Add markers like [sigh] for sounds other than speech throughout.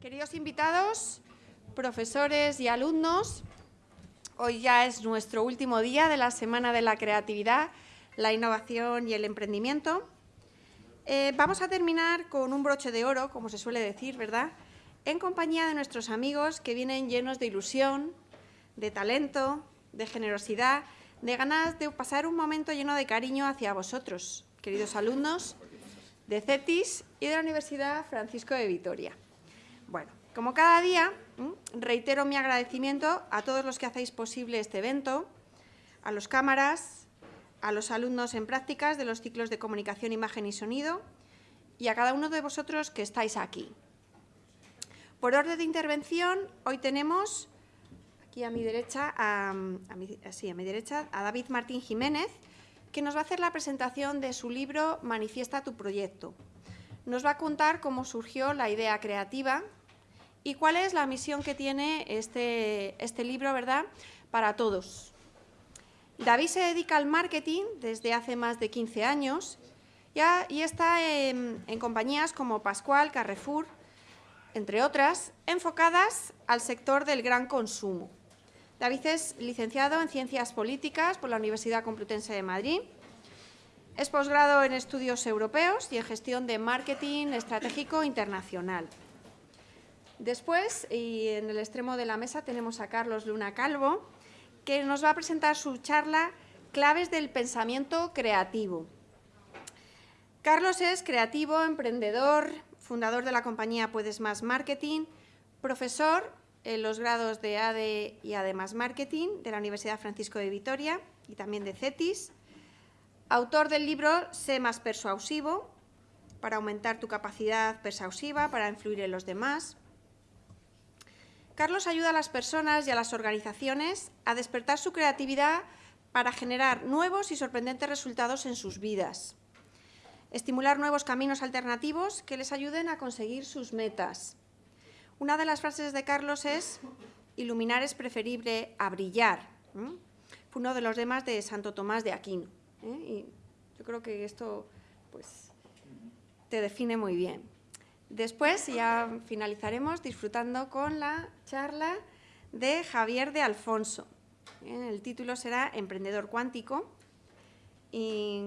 Queridos invitados, profesores y alumnos, hoy ya es nuestro último día de la Semana de la Creatividad, la Innovación y el Emprendimiento. Eh, vamos a terminar con un broche de oro, como se suele decir, ¿verdad?, en compañía de nuestros amigos que vienen llenos de ilusión, de talento, de generosidad, de ganas de pasar un momento lleno de cariño hacia vosotros, queridos alumnos de CETIS y de la Universidad Francisco de Vitoria. Bueno, como cada día, reitero mi agradecimiento a todos los que hacéis posible este evento, a los cámaras, a los alumnos en prácticas de los ciclos de comunicación, imagen y sonido y a cada uno de vosotros que estáis aquí. Por orden de intervención, hoy tenemos aquí a mi derecha, a, a mi derecha, a David Martín Jiménez, que nos va a hacer la presentación de su libro Manifiesta tu proyecto. Nos va a contar cómo surgió la idea creativa ¿Y cuál es la misión que tiene este, este libro ¿verdad? para todos? David se dedica al marketing desde hace más de 15 años y está en, en compañías como Pascual, Carrefour, entre otras, enfocadas al sector del gran consumo. David es licenciado en Ciencias Políticas por la Universidad Complutense de Madrid. Es posgrado en Estudios Europeos y en Gestión de Marketing Estratégico Internacional. Después, y en el extremo de la mesa, tenemos a Carlos Luna Calvo, que nos va a presentar su charla Claves del pensamiento creativo. Carlos es creativo, emprendedor, fundador de la compañía Puedes Más Marketing, profesor en los grados de ADE y ADE Más Marketing de la Universidad Francisco de Vitoria y también de CETIS, autor del libro Sé más persuasivo, para aumentar tu capacidad persuasiva, para influir en los demás, Carlos ayuda a las personas y a las organizaciones a despertar su creatividad para generar nuevos y sorprendentes resultados en sus vidas, estimular nuevos caminos alternativos que les ayuden a conseguir sus metas. Una de las frases de Carlos es iluminar es preferible a brillar. Fue uno de los demás de Santo Tomás de Aquino. ¿eh? Y yo creo que esto pues, te define muy bien. Después ya finalizaremos disfrutando con la charla de Javier de Alfonso. El título será Emprendedor cuántico. ¿Y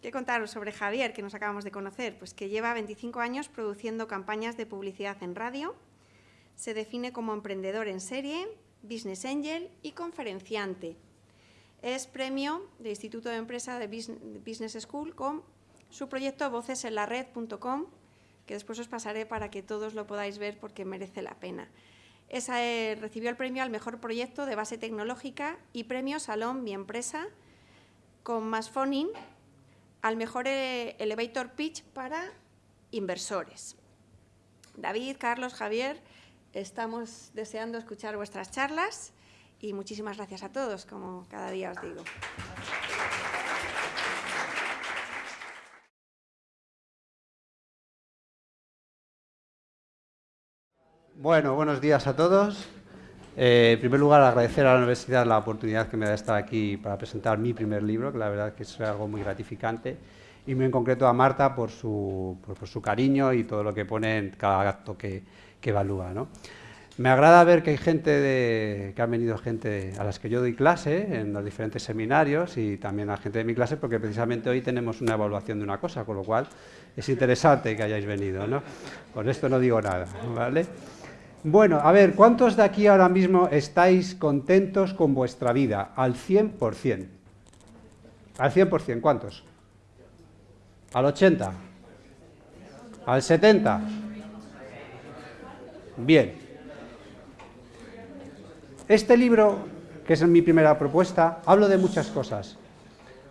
qué contaros sobre Javier, que nos acabamos de conocer? Pues que lleva 25 años produciendo campañas de publicidad en radio. Se define como emprendedor en serie, business angel y conferenciante. Es premio del Instituto de Empresa de Business School con su proyecto vocesenlared.com que después os pasaré para que todos lo podáis ver porque merece la pena. Esa, eh, recibió el premio al mejor proyecto de base tecnológica y premio Salón Mi Empresa con más phoning al mejor eh, elevator pitch para inversores. David, Carlos, Javier, estamos deseando escuchar vuestras charlas y muchísimas gracias a todos, como cada día os digo. Bueno, buenos días a todos. Eh, en primer lugar, agradecer a la universidad la oportunidad que me da estar aquí para presentar mi primer libro, que la verdad que es algo muy gratificante, y muy en concreto a Marta por su, por, su cariño y todo lo que pone en cada acto que, evalúa. ¿no? Me agrada ver que hay gente de, que ha venido gente a las que yo doy clase en los diferentes seminarios y también a gente de mi clase porque precisamente hoy tenemos una evaluación de una cosa, con lo cual es interesante que hayáis venido. ¿no? Con esto no digo nada, ¿vale? Bueno, a ver, ¿cuántos de aquí ahora mismo estáis contentos con vuestra vida? Al 100%. Al 100%, ¿cuántos? ¿Al 80%? ¿Al 70%? Bien. Este libro, que es mi primera propuesta, hablo de muchas cosas,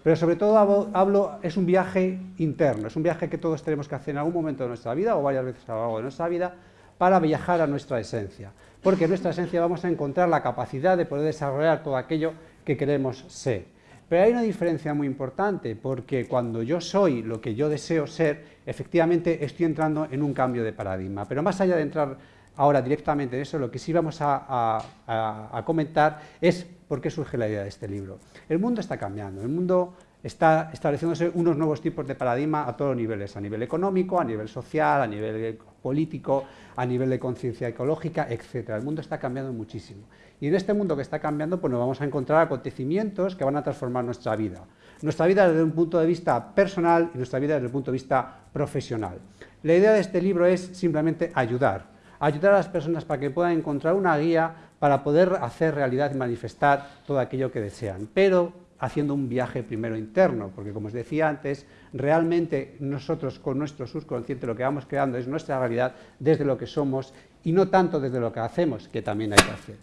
pero sobre todo hablo, es un viaje interno, es un viaje que todos tenemos que hacer en algún momento de nuestra vida o varias veces a lo largo de nuestra vida para viajar a nuestra esencia, porque en nuestra esencia vamos a encontrar la capacidad de poder desarrollar todo aquello que queremos ser. Pero hay una diferencia muy importante, porque cuando yo soy lo que yo deseo ser, efectivamente estoy entrando en un cambio de paradigma. Pero más allá de entrar ahora directamente en eso, lo que sí vamos a, comentar es por qué surge la idea de este libro. El mundo está cambiando, el mundo está estableciéndose unos nuevos tipos de paradigma a todos los niveles, a nivel económico, a nivel social, a nivel político, a nivel de conciencia ecológica, etc. El mundo está cambiando muchísimo. Y en este mundo que está cambiando, pues nos vamos a encontrar acontecimientos que van a transformar nuestra vida. Nuestra vida desde un punto de vista personal y nuestra vida desde el punto de vista profesional. La idea de este libro es simplemente ayudar, ayudar a las personas para que puedan encontrar una guía para poder hacer realidad y manifestar todo aquello que desean, pero haciendo un viaje primero interno, porque como os decía antes, realmente nosotros con nuestro subconsciente lo que vamos creando es nuestra realidad desde lo que somos y no tanto desde lo que hacemos, que también hay que hacer.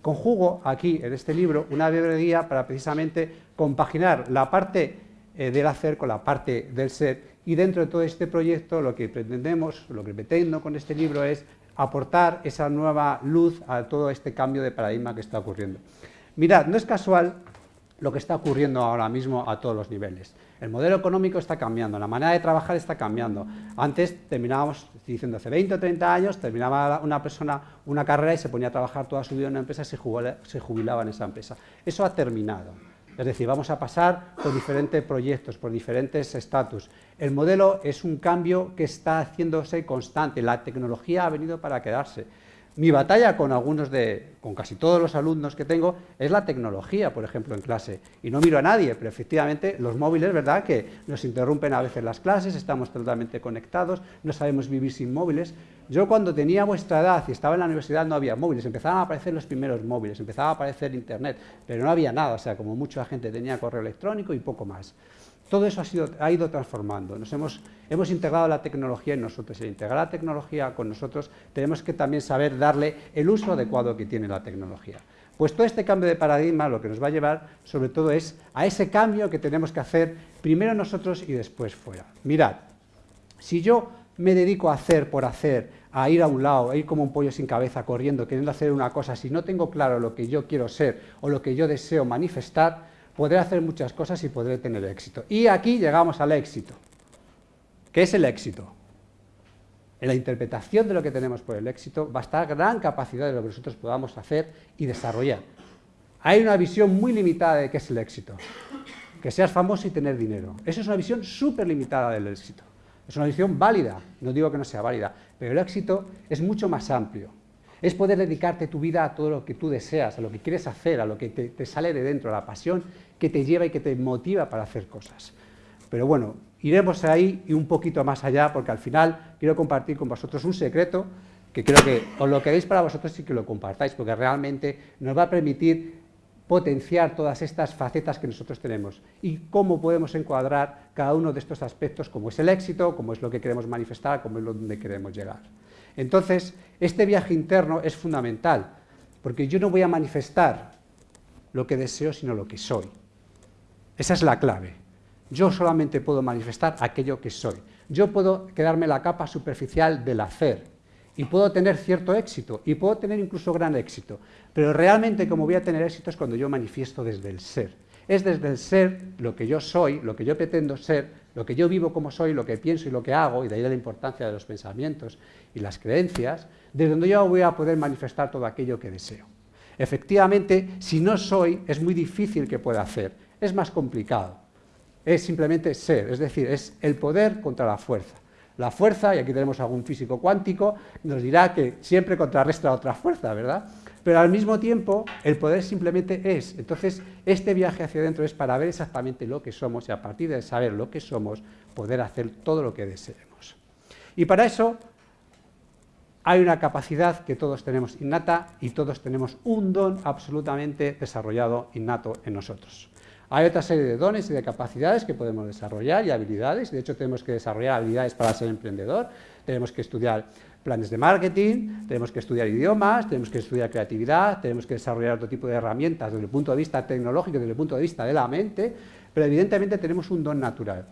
Conjugo aquí en este libro una guía para precisamente compaginar la parte eh, del hacer con la parte del ser y dentro de todo este proyecto lo que pretendemos, lo que pretendo con este libro es aportar esa nueva luz a todo este cambio de paradigma que está ocurriendo. Mirad, no es casual lo que está ocurriendo ahora mismo a todos los niveles. El modelo económico está cambiando, la manera de trabajar está cambiando. Antes terminábamos, diciendo hace 20 o 30 años, terminaba una persona una carrera y se ponía a trabajar toda su vida en una empresa y se jubilaba en esa empresa. Eso ha terminado. Es decir, vamos a pasar por diferentes proyectos, por diferentes estatus. El modelo es un cambio que está haciéndose constante, la tecnología ha venido para quedarse. Mi batalla con algunos de, con casi todos los alumnos que tengo, es la tecnología, por ejemplo, en clase. Y no miro a nadie, pero efectivamente los móviles, ¿verdad?, que nos interrumpen a veces las clases, estamos totalmente conectados, no sabemos vivir sin móviles. Yo cuando tenía vuestra edad y estaba en la universidad no había móviles, empezaban a aparecer los primeros móviles, empezaba a aparecer internet, pero no había nada, o sea, como mucha gente tenía correo electrónico y poco más. Todo eso ha, ido transformando. Nos hemos, hemos integrado la tecnología en nosotros. Y al integrar la tecnología con nosotros, tenemos que también saber darle el uso adecuado que tiene la tecnología. Pues todo este cambio de paradigma lo que nos va a llevar, sobre todo, es a ese cambio que tenemos que hacer primero nosotros y después fuera. Mirad, si yo me dedico a hacer por hacer, a ir a un lado, a ir como un pollo sin cabeza, corriendo, queriendo hacer una cosa, si no tengo claro lo que yo quiero ser o lo que yo deseo manifestar, podré hacer muchas cosas y podré tener éxito. Y aquí llegamos al éxito. ¿Qué es el éxito? En la interpretación de lo que tenemos por el éxito va a estar gran capacidad de lo que nosotros podamos hacer y desarrollar. Hay una visión muy limitada de qué es el éxito. Que seas famoso y tener dinero. Esa es una visión súper limitada del éxito. Es una visión válida, no digo que no sea válida, pero el éxito es mucho más amplio. Es poder dedicarte tu vida a todo lo que tú deseas, a lo que quieres hacer, a lo que te, sale de dentro, a la pasión que te lleva y que te motiva para hacer cosas. Pero bueno, iremos ahí y un poquito más allá, porque al final quiero compartir con vosotros un secreto que creo que os lo queréis para vosotros y que lo compartáis, porque realmente nos va a permitir potenciar todas estas facetas que nosotros tenemos y cómo podemos encuadrar cada uno de estos aspectos, como es el éxito, como es lo que queremos manifestar, como es lo donde queremos llegar. Entonces, este viaje interno es fundamental, porque yo no voy a manifestar lo que deseo, sino lo que soy. Esa es la clave. Yo solamente puedo manifestar aquello que soy. Yo puedo quedarme la capa superficial del hacer y puedo tener cierto éxito y puedo tener incluso gran éxito, pero realmente como voy a tener éxito es cuando yo manifiesto desde el ser. Es desde el ser lo que yo soy, lo que yo pretendo ser, lo que yo vivo como soy, lo que pienso y lo que hago, y de ahí la importancia de los pensamientos y las creencias, desde donde yo voy a poder manifestar todo aquello que deseo. Efectivamente, si no soy, es muy difícil que pueda hacer, es más complicado. Es simplemente ser, es decir, es el poder contra la fuerza. La fuerza, y aquí tenemos algún físico cuántico, nos dirá que siempre contrarresta otra fuerza, ¿verdad? Pero al mismo tiempo, el poder simplemente es. Entonces, este viaje hacia adentro es para ver exactamente lo que somos y a partir de saber lo que somos, poder hacer todo lo que deseemos. Y para eso hay una capacidad que todos tenemos innata y todos tenemos un don absolutamente desarrollado innato en nosotros. Hay otra serie de dones y de capacidades que podemos desarrollar y habilidades, de hecho tenemos que desarrollar habilidades para ser emprendedor, tenemos que estudiar planes de marketing, tenemos que estudiar idiomas, tenemos que estudiar creatividad, tenemos que desarrollar otro tipo de herramientas desde el punto de vista tecnológico, desde el punto de vista de la mente, pero evidentemente tenemos un don natural.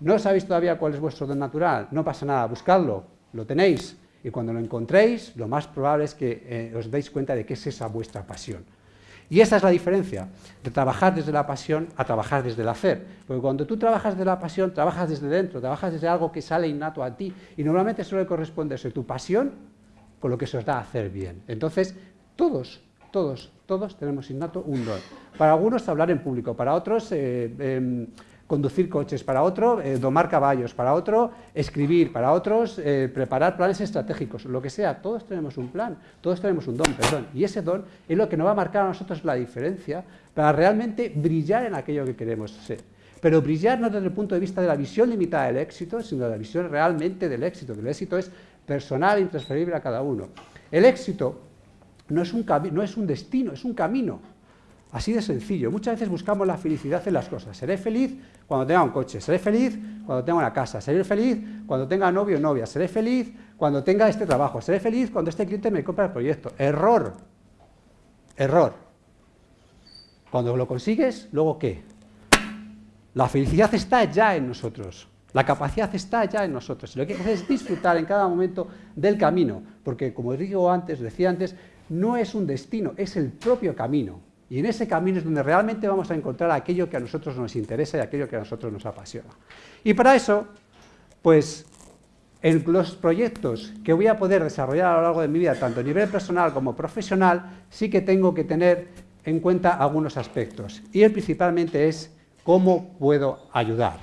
¿No sabéis todavía cuál es vuestro don natural? No pasa nada, buscadlo, lo tenéis, y cuando lo encontréis, lo más probable es que eh, os deis cuenta de que es esa vuestra pasión. Y esa es la diferencia, de trabajar desde la pasión a trabajar desde el hacer. Porque cuando tú trabajas desde la pasión, trabajas desde dentro, trabajas desde algo que sale innato a ti, y normalmente suele corresponderse tu pasión con lo que se os da a hacer bien. Entonces, todos, todos, todos tenemos innato un don. Para algunos hablar en público, para otros eh, em, conducir coches, para otro eh, domar caballos, para otro escribir, para otros eh, preparar planes estratégicos, lo que sea, todos tenemos un plan, todos tenemos un don, perdón, y ese don es lo que nos va a marcar a nosotros la diferencia para realmente brillar en aquello que queremos ser. Pero brillar no desde el punto de vista de la visión limitada del éxito, sino de la visión realmente del éxito, que el éxito es personal intransferible a cada uno. El éxito no es un, no es un destino, es un camino. Así de sencillo. Muchas veces buscamos la felicidad en las cosas. Seré feliz cuando tenga un coche, seré feliz cuando tenga una casa, seré feliz cuando tenga novio o novia, seré feliz cuando tenga este trabajo, seré feliz cuando este cliente me compra el proyecto. Error. Error. Cuando lo consigues, ¿luego qué? La felicidad está ya en nosotros. La capacidad está ya en nosotros. Lo que hay que hacer es disfrutar en cada momento del camino. Porque, como digo antes, decía antes, no es un destino, es el propio camino. Y en ese camino es donde realmente vamos a encontrar aquello que a nosotros nos interesa y aquello que a nosotros nos apasiona. Y para eso, pues, en los proyectos que voy a poder desarrollar a lo largo de mi vida, tanto a nivel personal como profesional, sí que tengo que tener en cuenta algunos aspectos. Y el principalmente es cómo puedo ayudar.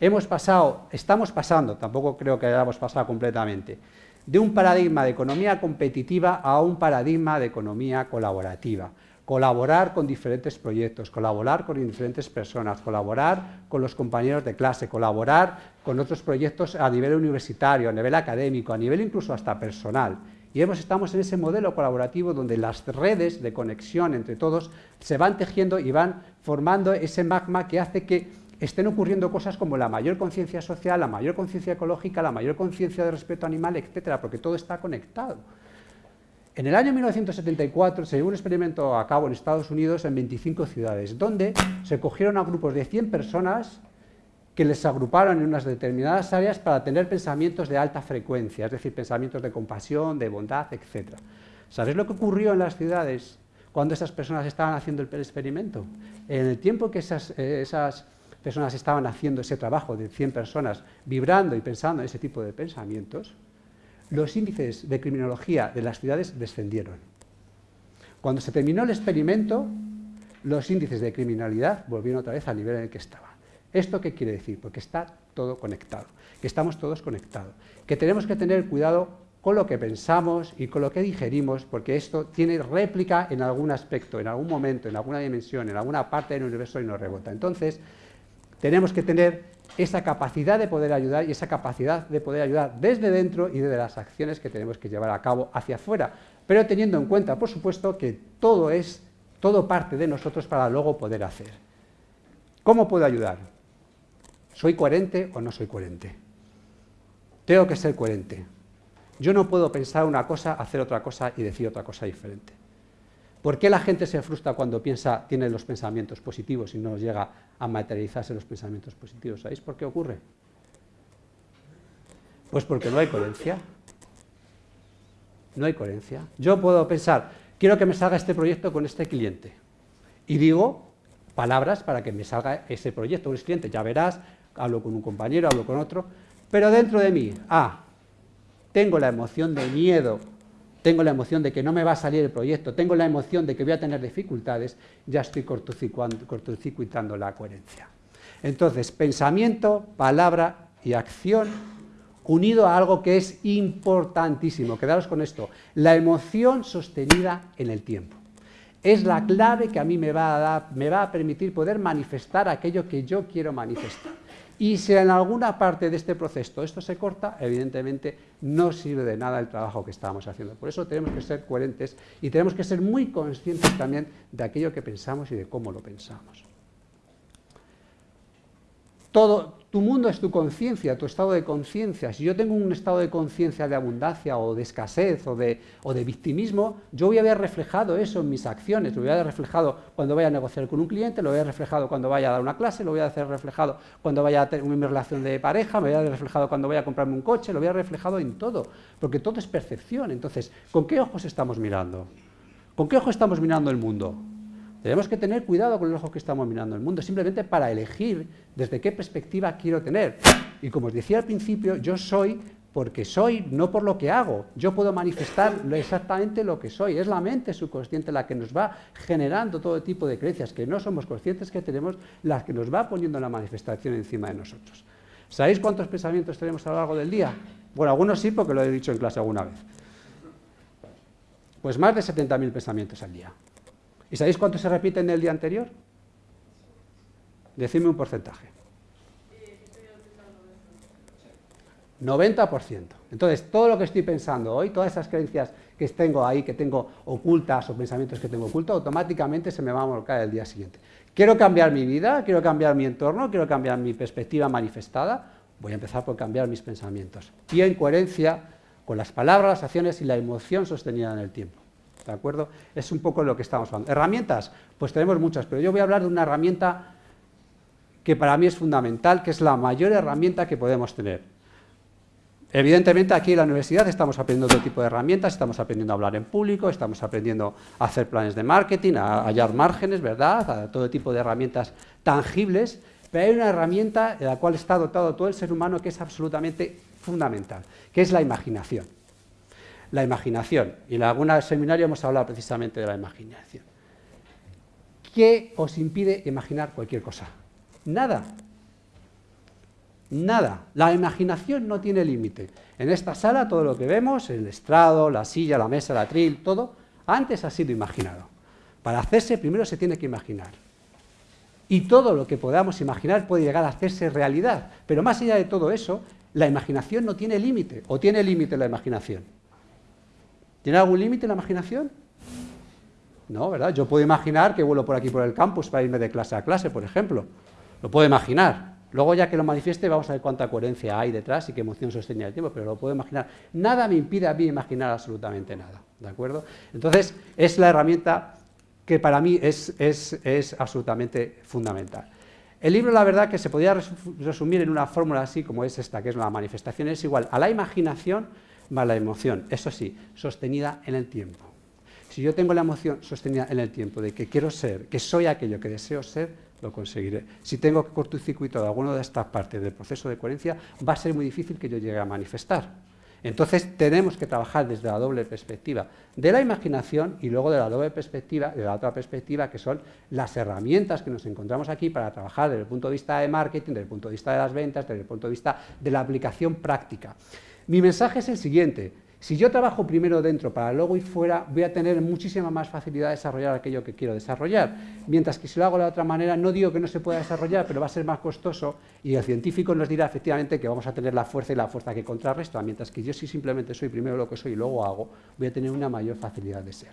Hemos pasado, estamos pasando, tampoco creo que hayamos pasado completamente, de un paradigma de economía competitiva a un paradigma de economía colaborativa colaborar con diferentes proyectos, colaborar con diferentes personas, colaborar con los compañeros de clase, colaborar con otros proyectos a nivel universitario, a nivel académico, a nivel incluso hasta personal. Y hemos, estamos en ese modelo colaborativo donde las redes de conexión entre todos se van tejiendo y van formando ese magma que hace que estén ocurriendo cosas como la mayor conciencia social, la mayor conciencia ecológica, la mayor conciencia de respeto animal, etcétera, porque todo está conectado. En el año 1974 se llevó un experimento a cabo en Estados Unidos en 25 ciudades, donde se cogieron a grupos de 100 personas que les agruparon en unas determinadas áreas para tener pensamientos de alta frecuencia, es decir, pensamientos de compasión, de bondad, etc. ¿Sabéis lo que ocurrió en las ciudades cuando esas personas estaban haciendo el experimento? En el tiempo que esas, eh, esas personas estaban haciendo ese trabajo de 100 personas, vibrando y pensando en ese tipo de pensamientos, los índices de criminología de las ciudades descendieron. Cuando se terminó el experimento, los índices de criminalidad volvieron otra vez al nivel en el que estaban. ¿Esto qué quiere decir? Porque está todo conectado, que estamos todos conectados, que tenemos que tener cuidado con lo que pensamos y con lo que digerimos, porque esto tiene réplica en algún aspecto, en algún momento, en alguna dimensión, en alguna parte del universo y nos rebota. Entonces, tenemos que tener esa capacidad de poder ayudar y esa capacidad de poder ayudar desde dentro y desde las acciones que tenemos que llevar a cabo hacia afuera, pero teniendo en cuenta, por supuesto, que todo es, todo parte de nosotros para luego poder hacer. ¿Cómo puedo ayudar? ¿Soy coherente o no soy coherente? Tengo que ser coherente. Yo no puedo pensar una cosa, hacer otra cosa y decir otra cosa diferente. ¿Por qué la gente se frustra cuando piensa, tiene los pensamientos positivos y no llega a materializarse los pensamientos positivos? ¿Sabéis por qué ocurre? Pues porque no hay coherencia. No hay coherencia. Yo puedo pensar, quiero que me salga este proyecto con este cliente. Y digo palabras para que me salga ese proyecto con ese cliente. Ya verás, hablo con un compañero, hablo con otro. Pero dentro de mí, ah, tengo la emoción de miedo tengo la emoción de que no me va a salir el proyecto, tengo la emoción de que voy a tener dificultades, ya estoy cortocircuitando la coherencia. Entonces, pensamiento, palabra y acción unido a algo que es importantísimo. Quedaros con esto. La emoción sostenida en el tiempo. Es la clave que a mí me va a, me va a permitir poder manifestar aquello que yo quiero manifestar. Y si en alguna parte de este proceso esto se corta, evidentemente no sirve de nada el trabajo que estamos haciendo. Por eso tenemos que ser coherentes y tenemos que ser muy conscientes también de aquello que pensamos y de cómo lo pensamos. Todo, tu mundo es tu conciencia, tu estado de conciencia. Si yo tengo un estado de conciencia de abundancia o de escasez o de, o de, victimismo, yo voy a ver reflejado eso en mis acciones, lo voy a ver reflejado cuando vaya a negociar con un cliente, lo voy a ver reflejado cuando vaya a dar una clase, lo voy a hacer reflejado cuando vaya a tener una relación de pareja, me voy a ver reflejado cuando vaya a comprarme un coche, lo voy a ver reflejado en todo, porque todo es percepción. Entonces, ¿con qué ojos estamos mirando? ¿Con qué ojo estamos mirando el mundo? Tenemos que tener cuidado con el ojo que estamos mirando el mundo, simplemente para elegir desde qué perspectiva quiero tener. Y como os decía al principio, yo soy porque soy, no por lo que hago. Yo puedo manifestar exactamente lo que soy. Es la mente subconsciente la que nos va generando todo tipo de creencias que no somos conscientes que tenemos, las que nos va poniendo la manifestación encima de nosotros. ¿Sabéis cuántos pensamientos tenemos a lo largo del día? Bueno, algunos sí, porque lo he dicho en clase alguna vez. Pues más de 70.000 pensamientos al día. ¿Y sabéis cuántos se repiten en el día anterior? Decidme un porcentaje. 90%. Entonces, todo lo que estoy pensando hoy, todas esas creencias que tengo ahí, que tengo ocultas o pensamientos que tengo ocultos, automáticamente se me van a volcar el día siguiente. Quiero cambiar mi vida, quiero cambiar mi entorno, quiero cambiar mi perspectiva manifestada, voy a empezar por cambiar mis pensamientos. Y en coherencia con las palabras, las acciones y la emoción sostenida en el tiempo. ¿De acuerdo? Es un poco lo que estamos hablando. ¿Herramientas? Pues tenemos muchas, pero yo voy a hablar de una herramienta que para mí es fundamental, que es la mayor herramienta que podemos tener. Evidentemente aquí en la universidad estamos aprendiendo otro tipo de herramientas, estamos aprendiendo a hablar en público, estamos aprendiendo a hacer planes de marketing, a hallar márgenes, ¿verdad? A todo tipo de herramientas tangibles, pero hay una herramienta de la cual está dotado todo el ser humano que es absolutamente fundamental, que es la imaginación. La imaginación, y en algún seminario hemos hablado precisamente de la imaginación. ¿Qué os impide imaginar cualquier cosa? Nada. Nada. La imaginación no tiene límite. En esta sala todo lo que vemos, el estrado, la silla, la mesa, la tril, todo, antes ha sido imaginado. Para hacerse primero se tiene que imaginar. Y todo lo que podamos imaginar puede llegar a hacerse realidad. Pero más allá de todo eso, la imaginación no tiene límite. ¿O tiene límite la imaginación? ¿Tiene algún límite la imaginación? No, ¿verdad? Yo puedo imaginar que vuelo por aquí por el campus para irme de clase a clase, por ejemplo. Lo puedo imaginar. Luego ya que lo manifieste vamos a ver cuánta coherencia hay detrás y qué emoción sostiene el tiempo, pero lo puedo imaginar. Nada me impide a mí imaginar absolutamente nada, ¿de acuerdo? Entonces, es la herramienta que para mí es, es, absolutamente fundamental. El libro, la verdad, que se podría resumir en una fórmula así como es esta, que es la manifestación, es igual a la imaginación más la emoción, eso sí, sostenida en el tiempo. Si yo tengo la emoción sostenida en el tiempo de que quiero ser, que soy aquello que deseo ser, lo conseguiré. Si tengo que cortocircuitar alguna de estas partes del proceso de coherencia, va a ser muy difícil que yo llegue a manifestar. Entonces tenemos que trabajar desde la doble perspectiva de la imaginación y luego de la doble perspectiva, de la otra perspectiva, que son las herramientas que nos encontramos aquí para trabajar desde el punto de vista de marketing, desde el punto de vista de las ventas, desde el punto de vista de la aplicación práctica. Mi mensaje es el siguiente, si yo trabajo primero dentro para luego ir fuera, voy a tener muchísima más facilidad de desarrollar aquello que quiero desarrollar. Mientras que si lo hago de otra manera, no digo que no se pueda desarrollar, pero va a ser más costoso y el científico nos dirá efectivamente que vamos a tener la fuerza y la fuerza que contrarresta, mientras que yo si simplemente soy primero lo que soy y luego hago, voy a tener una mayor facilidad de ser.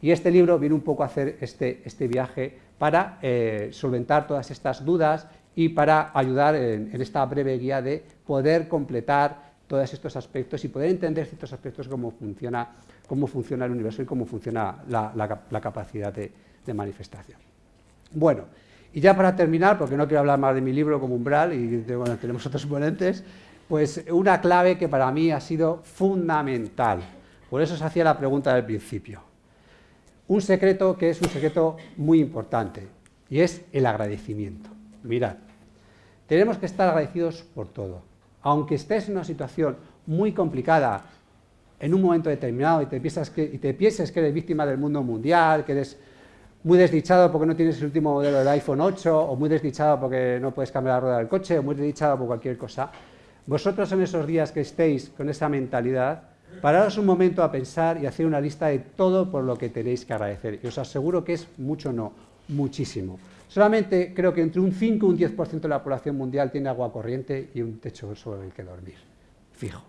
Y este libro viene un poco a hacer este, este viaje para eh, solventar todas estas dudas y para ayudar en esta breve guía de poder completar todos estos aspectos y poder entender ciertos aspectos cómo funciona, cómo funciona el universo y cómo funciona la, capacidad de, manifestación. Bueno, y ya para terminar, porque no quiero hablar más de mi libro como umbral, y tenemos [laughs] otros ponentes, pues una clave que para mí ha sido fundamental. Por eso se hacía la pregunta del principio. Un secreto que es un secreto muy importante, y es el agradecimiento. Mirad, tenemos que estar agradecidos por todo aunque estés en una situación muy complicada en un momento determinado y te, que, te pienses que eres víctima del mundo mundial, que eres muy desdichado porque no tienes el último modelo del iPhone 8, o muy desdichado porque no puedes cambiar la rueda del coche, o muy desdichado por cualquier cosa, vosotros en esos días que estéis con esa mentalidad, pararos un momento a pensar y hacer una lista de todo por lo que tenéis que agradecer. Y os aseguro que es mucho no, muchísimo. Solamente creo que entre un 5 y un 10% de la población mundial tiene agua corriente y un techo sobre el que dormir. Fijo.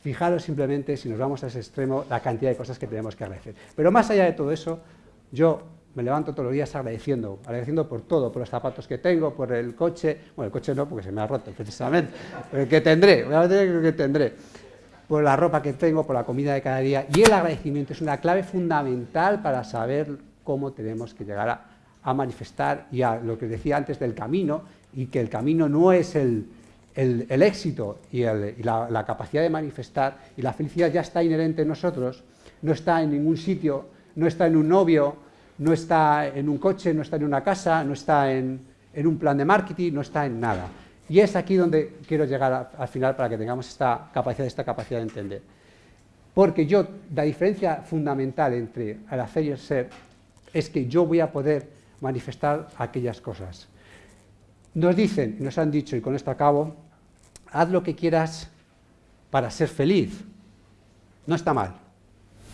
Fijaros simplemente, si nos vamos a ese extremo, la cantidad de cosas que tenemos que agradecer. Pero más allá de todo eso, yo me levanto todos los días agradeciendo, agradeciendo por todo, por los zapatos que tengo, por el coche, bueno, el coche no, porque se me ha roto precisamente, el que tendré, voy a ver que tendré, por la ropa que tengo, por la comida de cada día, y el agradecimiento es una clave fundamental para saber cómo tenemos que llegar a a manifestar y a lo que decía antes del camino, y que el camino no es el, éxito y, la, capacidad de manifestar, y la felicidad ya está inherente en nosotros, no está en ningún sitio, no está en un novio, no está en un coche, no está en una casa, no está en, en un plan de marketing, no está en nada. Y es aquí donde quiero llegar al final para que tengamos esta capacidad, esta capacidad de entender. Porque yo, la diferencia fundamental entre el hacer y el ser es que yo voy a poder manifestar aquellas cosas. Nos dicen, nos han dicho, y con esto acabo, haz lo que quieras para ser feliz. No está mal.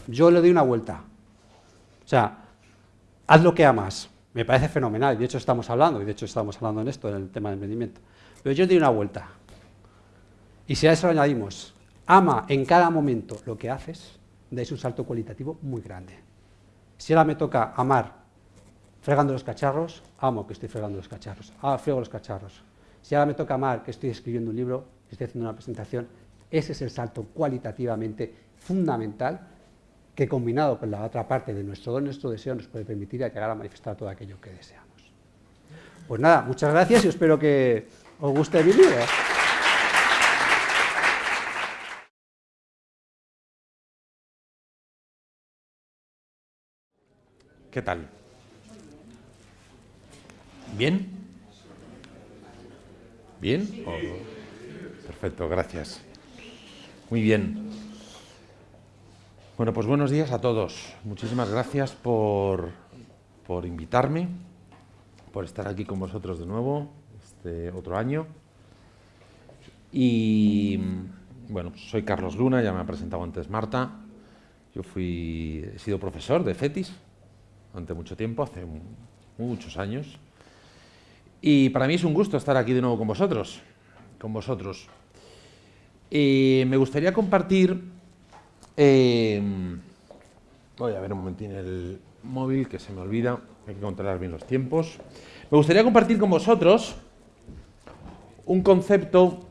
Yo le doy una vuelta. O sea, haz lo que amas. Me parece fenomenal, de hecho estamos hablando, y de hecho estamos hablando en esto, en el tema del emprendimiento. Pero yo le doy una vuelta. Y si a eso añadimos, ama en cada momento lo que haces, dais un salto cualitativo muy grande. Si ahora me toca amar fregando los cacharros, amo que estoy fregando los cacharros, ah, frego los cacharros. Si ahora me toca amar que estoy escribiendo un libro, estoy haciendo una presentación, ese es el salto cualitativamente fundamental que combinado con la otra parte de nuestro don, nuestro deseo, nos puede permitir llegar a manifestar todo aquello que deseamos. Pues nada, muchas gracias y espero que os guste mi libro. ¿Qué tal? ¿Bien? ¿Bien? Perfecto, gracias. Muy bien. Bueno, pues buenos días a todos. Muchísimas gracias por, por invitarme, por estar aquí con vosotros de nuevo, este otro año. Y bueno, soy Carlos Luna, ya me ha presentado antes Marta. Yo fui, he sido profesor de FETIS durante mucho tiempo, hace muchos años. Y para mí es un gusto estar aquí de nuevo con vosotros, con vosotros. Y me gustaría compartir Em, voy a ver un momentín el móvil que se me olvida, hay que controlar bien los tiempos. Me gustaría compartir con vosotros un concepto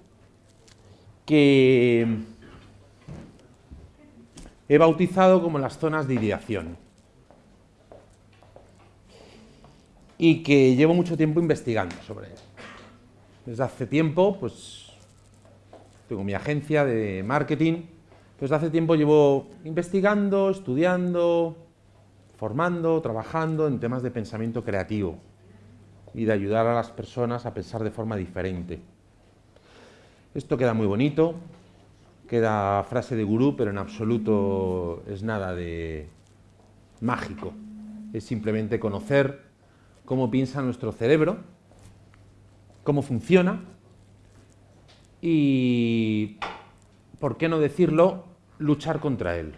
que he bautizado como las zonas de ideación y que llevo mucho tiempo investigando sobre él. Desde hace tiempo, pues tengo mi agencia de marketing desde hace tiempo llevo investigando, estudiando, formando, trabajando en temas de pensamiento creativo y de ayudar a las personas a pensar de forma diferente. Esto queda muy bonito, queda frase de gurú, pero en absoluto es nada de mágico. Es simplemente conocer cómo piensa nuestro cerebro, cómo funciona y, ¿por qué no decirlo?, luchar contra él.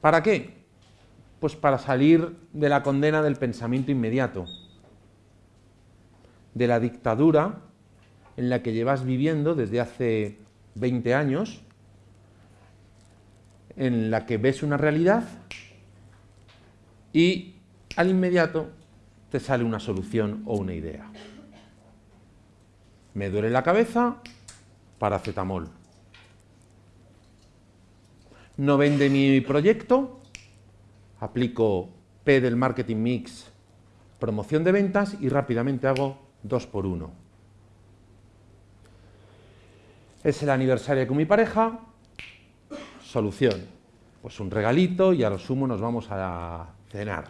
¿Para qué? Pues para salir de la condena del pensamiento inmediato, de la dictadura en la que llevas viviendo desde hace 20 años, en la que ves una realidad y al inmediato te sale una solución o una idea. Me duele la cabeza, paracetamol. No vende mi proyecto, aplico P del marketing mix, promoción de ventas y rápidamente hago dos por uno. Es el aniversario con mi pareja, solución. Pues un regalito y a lo sumo nos vamos a cenar.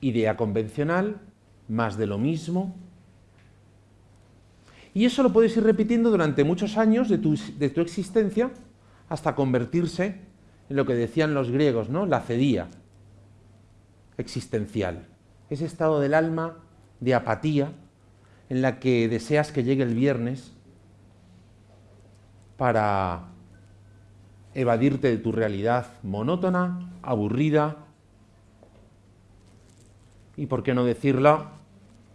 Idea convencional, más de lo mismo, y eso lo puedes ir repitiendo durante muchos años de tu, existencia hasta convertirse en lo que decían los griegos, ¿no? La cedía existencial. Ese estado del alma de apatía en la que deseas que llegue el viernes para evadirte de tu realidad monótona, aburrida y, por qué no decirlo,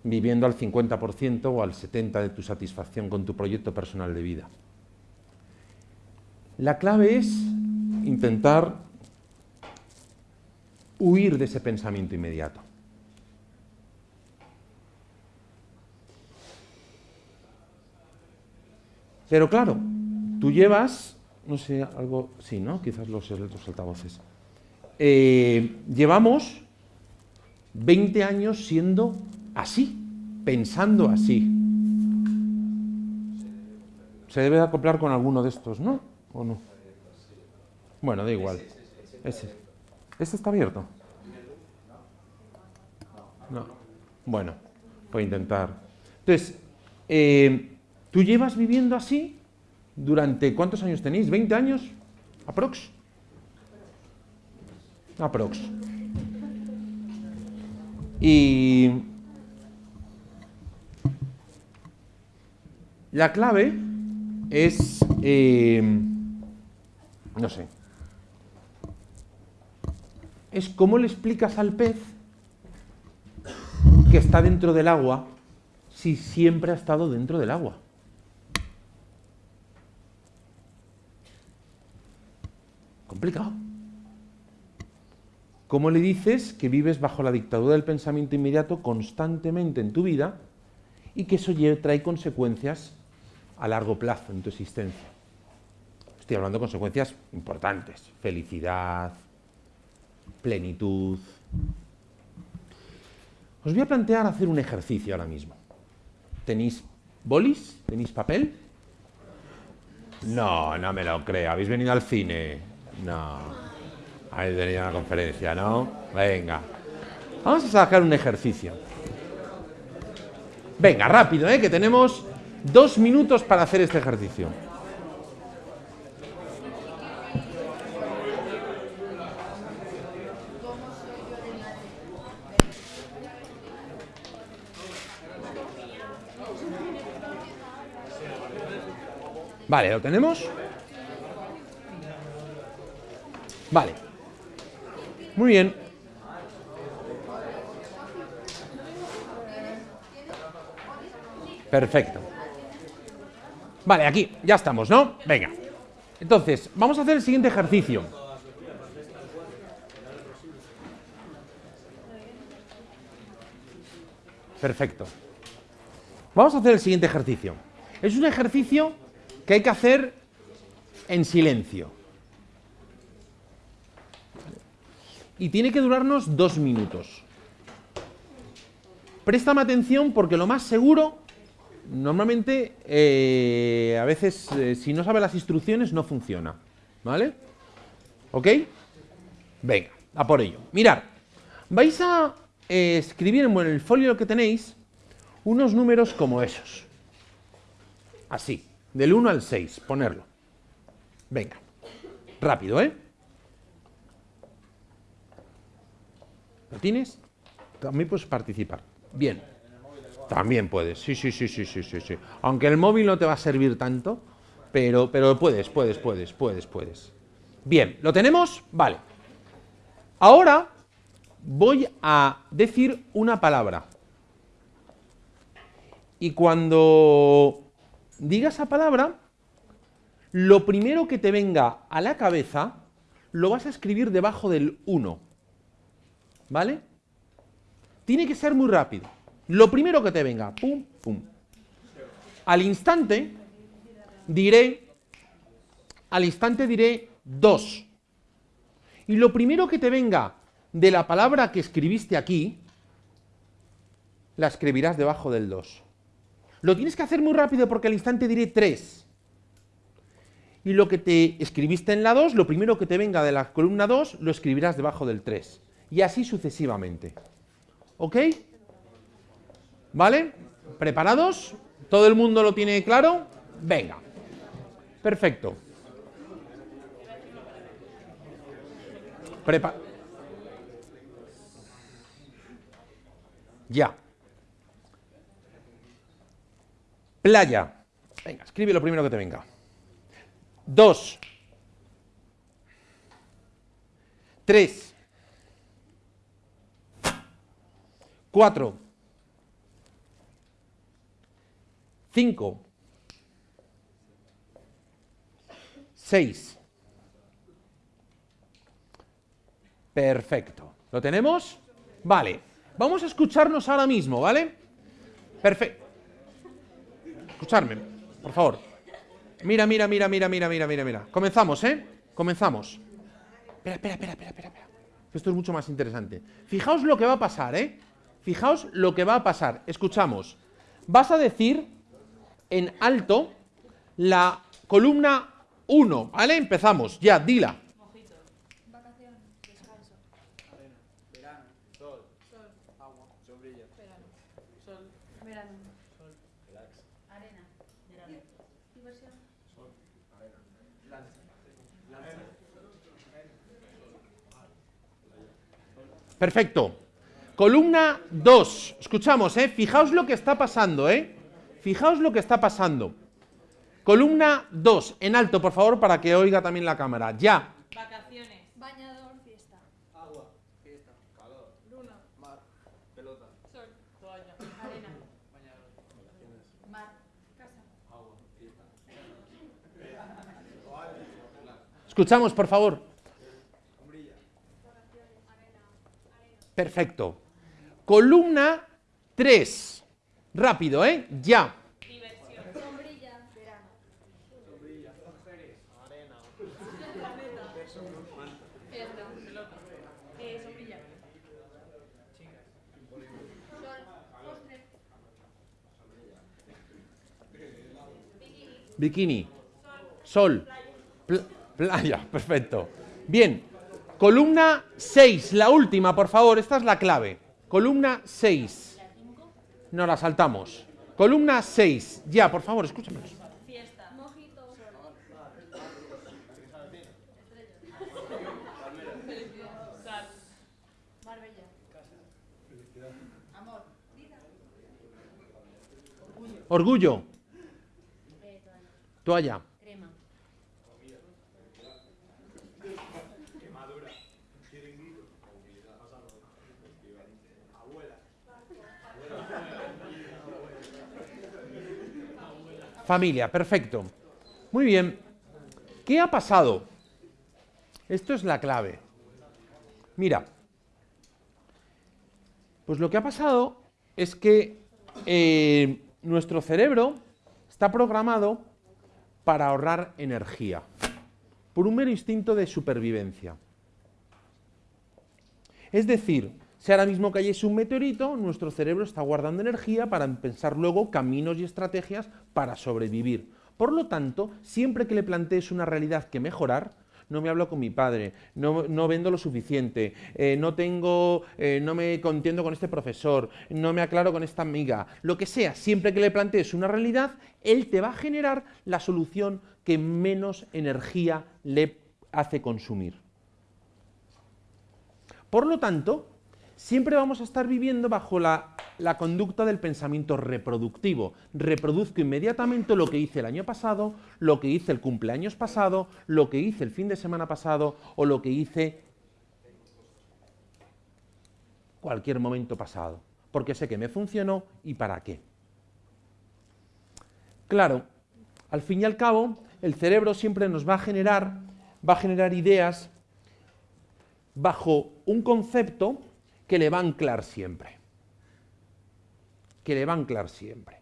viviendo al 50% o al 70% de tu satisfacción con tu proyecto personal de vida. La clave es intentar huir de ese pensamiento inmediato. Pero claro, tú llevas, no sé, algo, sí, ¿no? Quizás los, los altavoces. Eh, llevamos 20 años siendo así, pensando así. Se debe acoplar con alguno de estos, ¿no? ¿O no? Bueno, da igual. Ese. ¿Este está abierto? No. Bueno, voy a intentar. Entonces, eh, ¿tú llevas viviendo así durante cuántos años tenéis? ¿20 años? ¿Aprox? Aprox. Y la clave es, eh, no sé, es cómo le explicas al pez que está dentro del agua si siempre ha estado dentro del agua. Complicado. ¿Cómo le dices que vives bajo la dictadura del pensamiento inmediato constantemente en tu vida y que eso trae consecuencias a largo plazo en tu existencia? Estoy hablando de consecuencias importantes. Felicidad, plenitud. Os voy a plantear hacer un ejercicio ahora mismo. ¿Tenéis bolis? ¿Tenéis papel? No, no me lo creo. ¿Habéis venido al cine? No. Habéis venido a una conferencia, ¿no? Venga. Vamos a sacar un ejercicio. Venga, rápido, ¿eh? Que tenemos dos minutos para hacer este ejercicio. Vale, ¿lo tenemos? Vale. Muy bien. Perfecto. Vale, aquí, ya estamos, ¿no? Venga. Entonces, vamos a hacer el siguiente ejercicio. Perfecto. Vamos a hacer el siguiente ejercicio. Es un ejercicio que hay que hacer en silencio. Y tiene que durarnos dos minutos. Préstame atención porque lo más seguro, normalmente, eh, a veces, eh, si no sabe las instrucciones, no funciona. ¿Vale? ¿Ok? Venga, a por ello. Mirad, vais a eh, escribir en el folio que tenéis unos números como esos. Así. Del 1 al 6, ponerlo. Venga, rápido, ¿eh? ¿Lo tienes? También puedes participar. Bien. También puedes, sí, sí, sí, sí, sí, sí, sí. Aunque el móvil no te va a servir tanto, pero, pero puedes, puedes, puedes, puedes, puedes. Bien, ¿lo tenemos? Vale. Ahora voy a decir una palabra. Y cuando diga esa palabra, lo primero que te venga a la cabeza lo vas a escribir debajo del 1. ¿Vale? Tiene que ser muy rápido. Lo primero que te venga, pum, pum. Al instante diré, al instante diré 2. Y lo primero que te venga de la palabra que escribiste aquí, la escribirás debajo del 2. Lo tienes que hacer muy rápido porque al instante diré 3. Y lo que te escribiste en la 2, lo primero que te venga de la columna 2, lo escribirás debajo del 3. Y así sucesivamente. ¿Ok? ¿Vale? ¿Preparados? ¿Todo el mundo lo tiene claro? Venga. Perfecto. Prepa ya. Playa. Venga, escribe lo primero que te venga. Dos. Tres. Cuatro. Cinco. Seis. Perfecto. ¿Lo tenemos? Vale. Vamos a escucharnos ahora mismo, ¿vale? Perfecto escucharme, por favor. Mira, mira, mira, mira, mira, mira, mira, mira. Comenzamos, ¿eh? Comenzamos. Espera, espera, espera, espera, espera. Esto es mucho más interesante. Fijaos lo que va a pasar, ¿eh? Fijaos lo que va a pasar. Escuchamos. Vas a decir en alto la columna 1, ¿vale? Empezamos. Ya, dila. Agua. Sombrilla. Verano. Sol. Verano. Sol. Relax. Arena. Verano. Sol. Arena. Perfecto. Columna 2. Escuchamos, ¿eh? Fijaos lo que está pasando, ¿eh? Fijaos lo que está pasando. Columna 2. En alto, por favor, para que oiga también la cámara. Ya. Vacaciones. Bañador, fiesta. Agua. Fiesta. Calor. Luna. Mar. Pelota. Sol. Toalla. Arena. Bañador. Mar. Casa. Agua. Fiesta. Escuchamos, por favor. Perfecto. Columna 3. Rápido, ¿eh? Ya. Sol. Bikini. Sol. Pl- playa. Perfecto. Bien. Columna 6. La última, por favor. Esta es la clave. Columna 6. No la saltamos. Columna 6. Ya, por favor, escúchame. Fiesta. Mojito. Sal. Marbella. Amor. Vida. Orgullo. Toalla. Toalla. Crema. Familia, perfecto. Muy bien. ¿Qué ha pasado? Esto es la clave. Mira, pues lo que ha pasado es que eh, nuestro cerebro está programado para ahorrar energía, por un mero instinto de supervivencia. Es decir, si ahora mismo cayese un meteorito, nuestro cerebro está guardando energía para pensar luego caminos y estrategias para sobrevivir. Por lo tanto, siempre que le plantees una realidad que mejorar, no me hablo con mi padre, no, no vendo lo suficiente, eh, no tengo, eh, no me contiendo con este profesor, no me aclaro con esta amiga, lo que sea, siempre que le plantees una realidad, él te va a generar la solución que menos energía le hace consumir. Por lo tanto, siempre vamos a estar viviendo bajo la, conducta del pensamiento reproductivo. Reproduzco inmediatamente lo que hice el año pasado, lo que hice el cumpleaños pasado, lo que hice el fin de semana pasado o lo que hice cualquier momento pasado, porque sé que me funcionó y para qué. Claro, al fin y al cabo, el cerebro siempre nos va a generar, va a generar ideas bajo un concepto que le va a anclar siempre. Que le va a anclar siempre.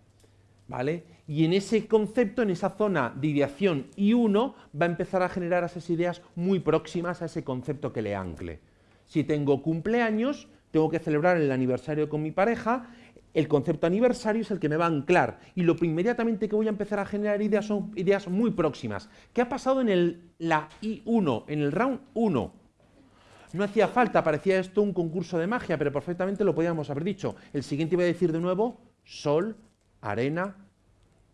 ¿Vale? Y en ese concepto, en esa zona de ideación I1, va a empezar a generar esas ideas muy próximas a ese concepto que le ancle. Si tengo cumpleaños, tengo que celebrar el aniversario con mi pareja, el concepto aniversario es el que me va a anclar y lo inmediatamente que voy a empezar a generar ideas son ideas muy próximas. ¿Qué ha pasado en el, la I1, en el round 1? No hacía falta, parecía esto un concurso de magia, pero perfectamente lo podíamos haber dicho. El siguiente iba a decir de nuevo sol, arena,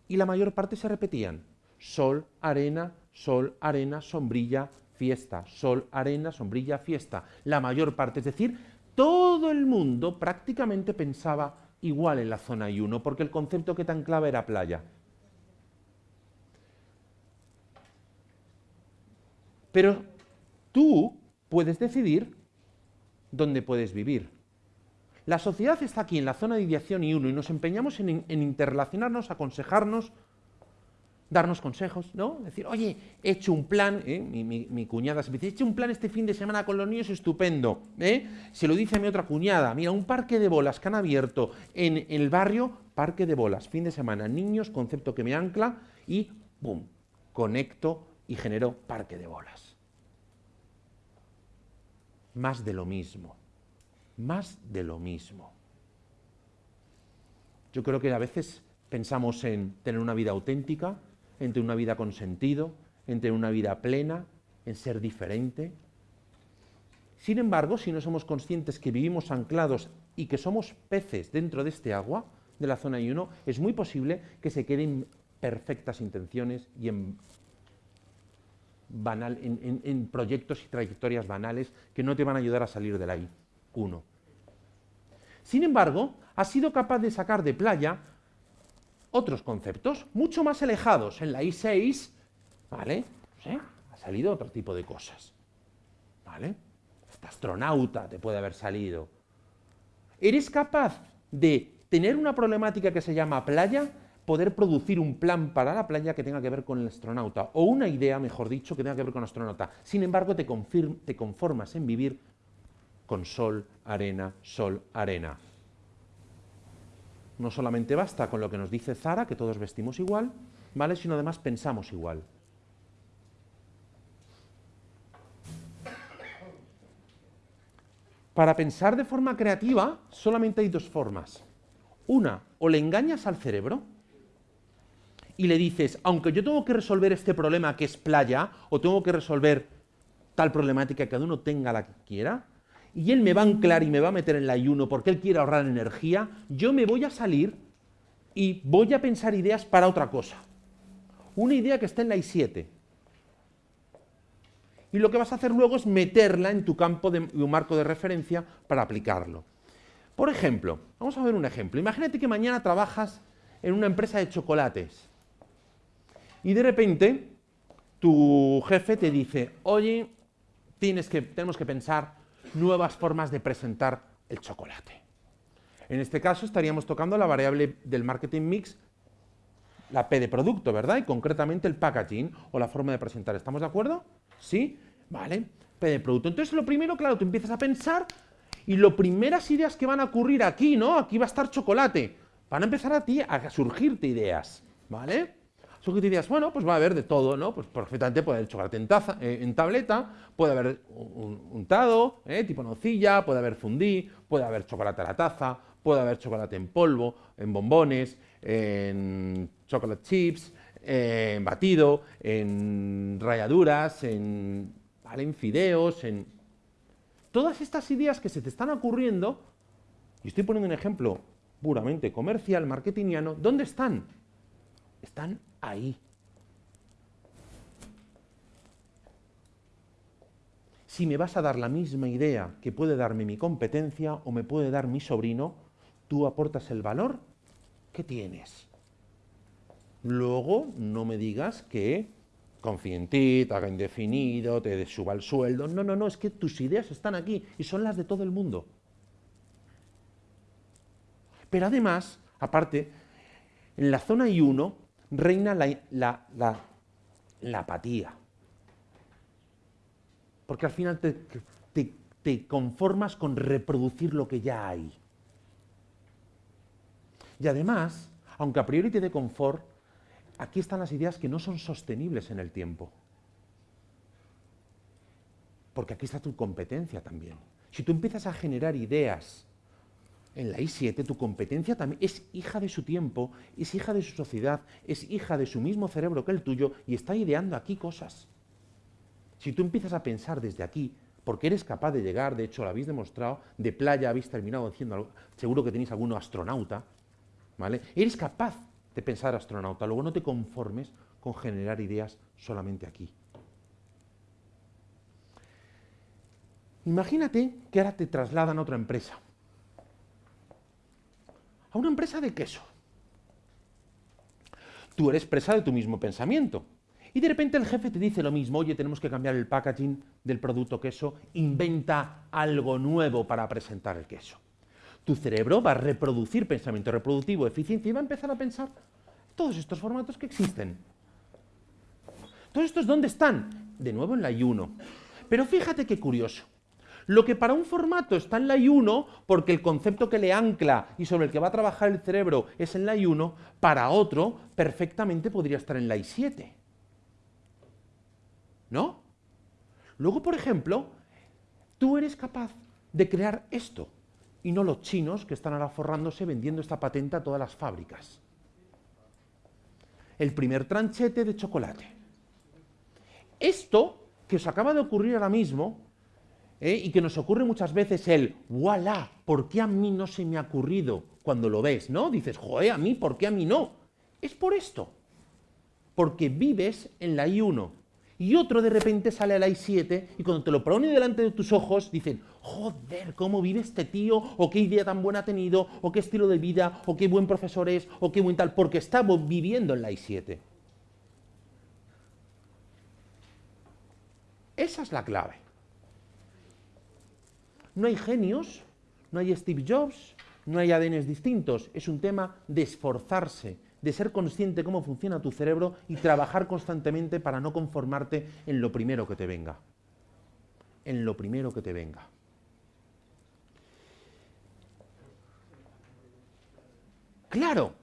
y la mayor parte se repetían. Sol, arena, sol, arena, sombrilla, fiesta. Sol, arena, sombrilla, fiesta. La mayor parte, es decir, todo el mundo prácticamente pensaba igual en la zona I1, porque el concepto que tan clave era playa. Pero tú puedes decidir dónde puedes vivir. La sociedad está aquí en la zona de ideación y uno y nos empeñamos en, interrelacionarnos, aconsejarnos, darnos consejos, ¿no? Decir, oye, he hecho un plan, ¿eh? mi, cuñada se dice, he hecho un plan este fin de semana con los niños estupendo, ¿eh? Se lo dice a mi otra cuñada, mira, un parque de bolas que han abierto en, el barrio, parque de bolas, fin de semana, niños, concepto que me ancla y, ¡pum!, conecto y genero parque de bolas más de lo mismo, más de lo mismo. Yo creo que a veces pensamos en tener una vida auténtica, en tener una vida con sentido, en tener una vida plena, en ser diferente. Sin embargo, si no somos conscientes que vivimos anclados y que somos peces dentro de este agua, de la zona 1, es muy posible que se queden perfectas intenciones y en, banal, en, proyectos y trayectorias banales que no te van a ayudar a salir de la I1. Sin embargo, has sido capaz de sacar de playa otros conceptos mucho más alejados. En la I6, ¿vale? Sé, ha salido otro tipo de cosas. ¿Vale? Hasta astronauta te puede haber salido. ¿Eres capaz de tener una problemática que se llama playa, poder producir un plan para la playa que tenga que ver con el astronauta, o una idea, mejor dicho, que tenga que ver con el astronauta? Sin embargo, te, te conformas en vivir con sol, arena, sol, arena. No solamente basta con lo que nos dice Zara, que todos vestimos igual, ¿vale? Sino además pensamos igual. Para pensar de forma creativa solamente hay dos formas. Una, o le engañas al cerebro y le dices, aunque yo tengo que resolver este problema que es playa, o tengo que resolver tal problemática que cada uno tenga la que quiera, y él me va a anclar y me va a meter en el ayuno porque él quiere ahorrar energía, yo me voy a salir y voy a pensar ideas para otra cosa. Una idea que está en la I7. Y lo que vas a hacer luego es meterla en tu campo de un marco de referencia para aplicarlo. Por ejemplo, vamos a ver un ejemplo. Imagínate que mañana trabajas en una empresa de chocolates y de repente tu jefe te dice, oye, tienes que, tenemos que pensar nuevas formas de presentar el chocolate. En este caso estaríamos tocando la variable del marketing mix, la P de producto, ¿verdad? Y concretamente el packaging o la forma de presentar. ¿Estamos de acuerdo? ¿Sí? Vale. P de producto. Entonces lo primero, claro, tú empiezas a pensar y las primeras ideas que van a ocurrir aquí, ¿no? Aquí va a estar chocolate. Van a empezar a ti a surgirte ideas, ¿vale? Surgirte ideas, bueno, pues va a haber de todo, ¿no? Pues perfectamente puede haber chocolate en, taza, eh, en tableta, puede haber un- untado, ¿eh? tipo nocilla, puede haber fundí, puede haber chocolate a la taza, puede haber chocolate en polvo, en bombones, en chocolate chips, en batido, en rayaduras, en, ¿vale? en fideos, en... Todas estas ideas que se te están ocurriendo, y estoy poniendo un ejemplo puramente comercial, marketingiano, ¿dónde están? Están ahí. Si me vas a dar la misma idea que puede darme mi competencia o me puede dar mi sobrino, tú aportas el valor que tienes. Luego no me digas que confíe en ti, te haga indefinido, te suba el sueldo. No, no, no, es que tus ideas están aquí y son las de todo el mundo. Pero además, aparte, en la zona I1 reina la, apatía. Porque al final te- te conformas con reproducir lo que ya hay. Y además, aunque a priori te dé confort, aquí están las ideas que no son sostenibles en el tiempo. Porque aquí está tu competencia también. Si tú empiezas a generar ideas en la I7, tu competencia también es hija de su tiempo, es hija de su sociedad, es hija de su mismo cerebro que el tuyo y está ideando aquí cosas. Si tú empiezas a pensar desde aquí, porque eres capaz de llegar, de hecho lo habéis demostrado, de playa habéis terminado haciendo algo, seguro que tenéis alguno astronauta, ¿vale? Eres capaz de pensar astronauta, luego no te conformes con generar ideas solamente aquí. Imagínate que ahora te trasladan a otra empresa, una empresa de queso. Tú eres presa de tu mismo pensamiento. Y de repente el jefe te dice lo mismo, oye, tenemos que cambiar el packaging del producto queso, inventa algo nuevo para presentar el queso. Tu cerebro va a reproducir pensamiento reproductivo, eficiencia, y va a empezar a pensar todos estos formatos que existen. ¿Todos estos dónde están? De nuevo en la I1. Pero fíjate qué curioso. Lo que para un formato está en la I1, porque el concepto que le ancla y sobre el que va a trabajar el cerebro es en la I1, para otro perfectamente podría estar en la I7. ¿No? Luego, por ejemplo, tú eres capaz de crear esto y no los chinos que están ahora forrándose vendiendo esta patente a todas las fábricas. El primer tranchete de chocolate. Esto que os acaba de ocurrir ahora mismo ¿eh? y que nos ocurre muchas veces el voilà, ¿por qué a mí no se me ha ocurrido? Cuando lo ves, ¿no? Dices, joder, a mí, ¿por qué a mí no? Es por esto. Porque vives en la I1 y otro de repente sale a la I7 y cuando te lo pone delante de tus ojos dicen, joder, ¿cómo vive este tío? ¿O qué idea tan buena ha tenido? ¿O qué estilo de vida? ¿O qué buen profesor es? ¿O qué buen tal? Porque está viviendo en la I7. Esa es la clave. No hay genios, no hay Steve Jobs, no hay ADNs distintos. Es un tema de esforzarse, de ser consciente cómo funciona tu cerebro y trabajar constantemente para no conformarte en lo primero que te venga. En lo primero que te venga. Claro,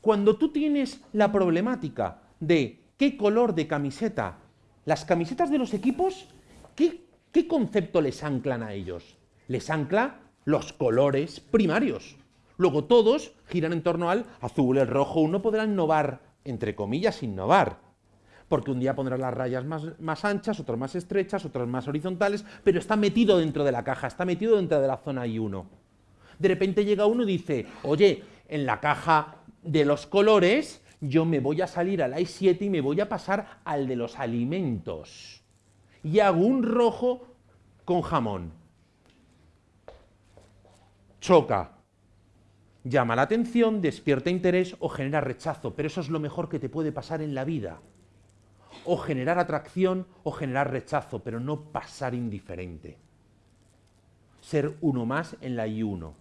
cuando tú tienes la problemática de qué color de camiseta, las camisetas de los equipos, ¿qué, qué concepto les anclan a ellos? Les ancla los colores primarios. Luego todos giran en torno al azul, el rojo. Uno podrá innovar, entre comillas, innovar. Porque un día pondrá las rayas más, más anchas, otras más estrechas, otras más horizontales, pero está metido dentro de la caja, está metido dentro de la zona I1. De repente llega uno y dice, oye, en la caja de los colores yo me voy a salir al I7 y me voy a pasar al de los alimentos. Y hago un rojo con jamón. Choca, llama la atención, despierta interés o genera rechazo, pero eso es lo mejor que te puede pasar en la vida. O generar atracción o generar rechazo, pero no pasar indiferente. Ser uno más en la I1.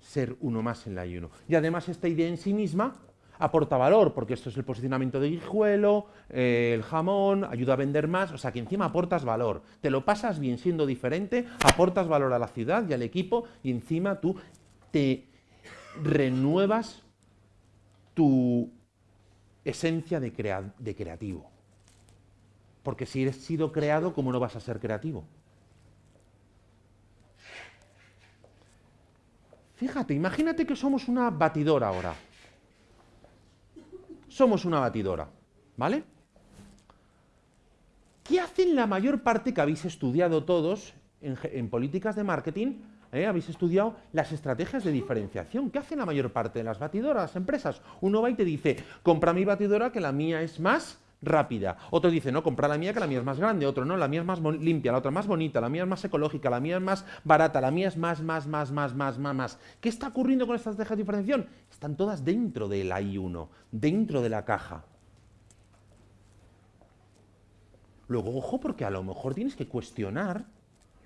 Ser uno más en la I1. Y además esta idea en sí misma aporta valor, porque esto es el posicionamiento de guijuelo, eh, el jamón, ayuda a vender más, o sea que encima aportas valor. Te lo pasas bien siendo diferente, aportas valor a la ciudad y al equipo y encima tú te renuevas tu esencia de, de creativo. Porque si eres sido creado, ¿cómo no vas a ser creativo? Fíjate, imagínate que somos una batidora ahora somos una batidora, ¿vale? ¿Qué hacen la mayor parte que habéis estudiado todos en, políticas de marketing? ¿eh? Habéis estudiado las estrategias de diferenciación. ¿Qué hacen la mayor parte de las batidoras, las empresas? Uno va y te dice, compra mi batidora que la mía es más rápida. Otro dice, no, compra la mía que la mía es más grande. Otro, no, la mía es más limpia, la otra más bonita, la mía es más ecológica, la mía es más barata, la mía es más, más, más, más, más, más, más. ¿Qué está ocurriendo con estas estrategias de diferenciación? Están todas dentro del I1, dentro de la caja. Luego, ojo, porque a lo mejor tienes que cuestionar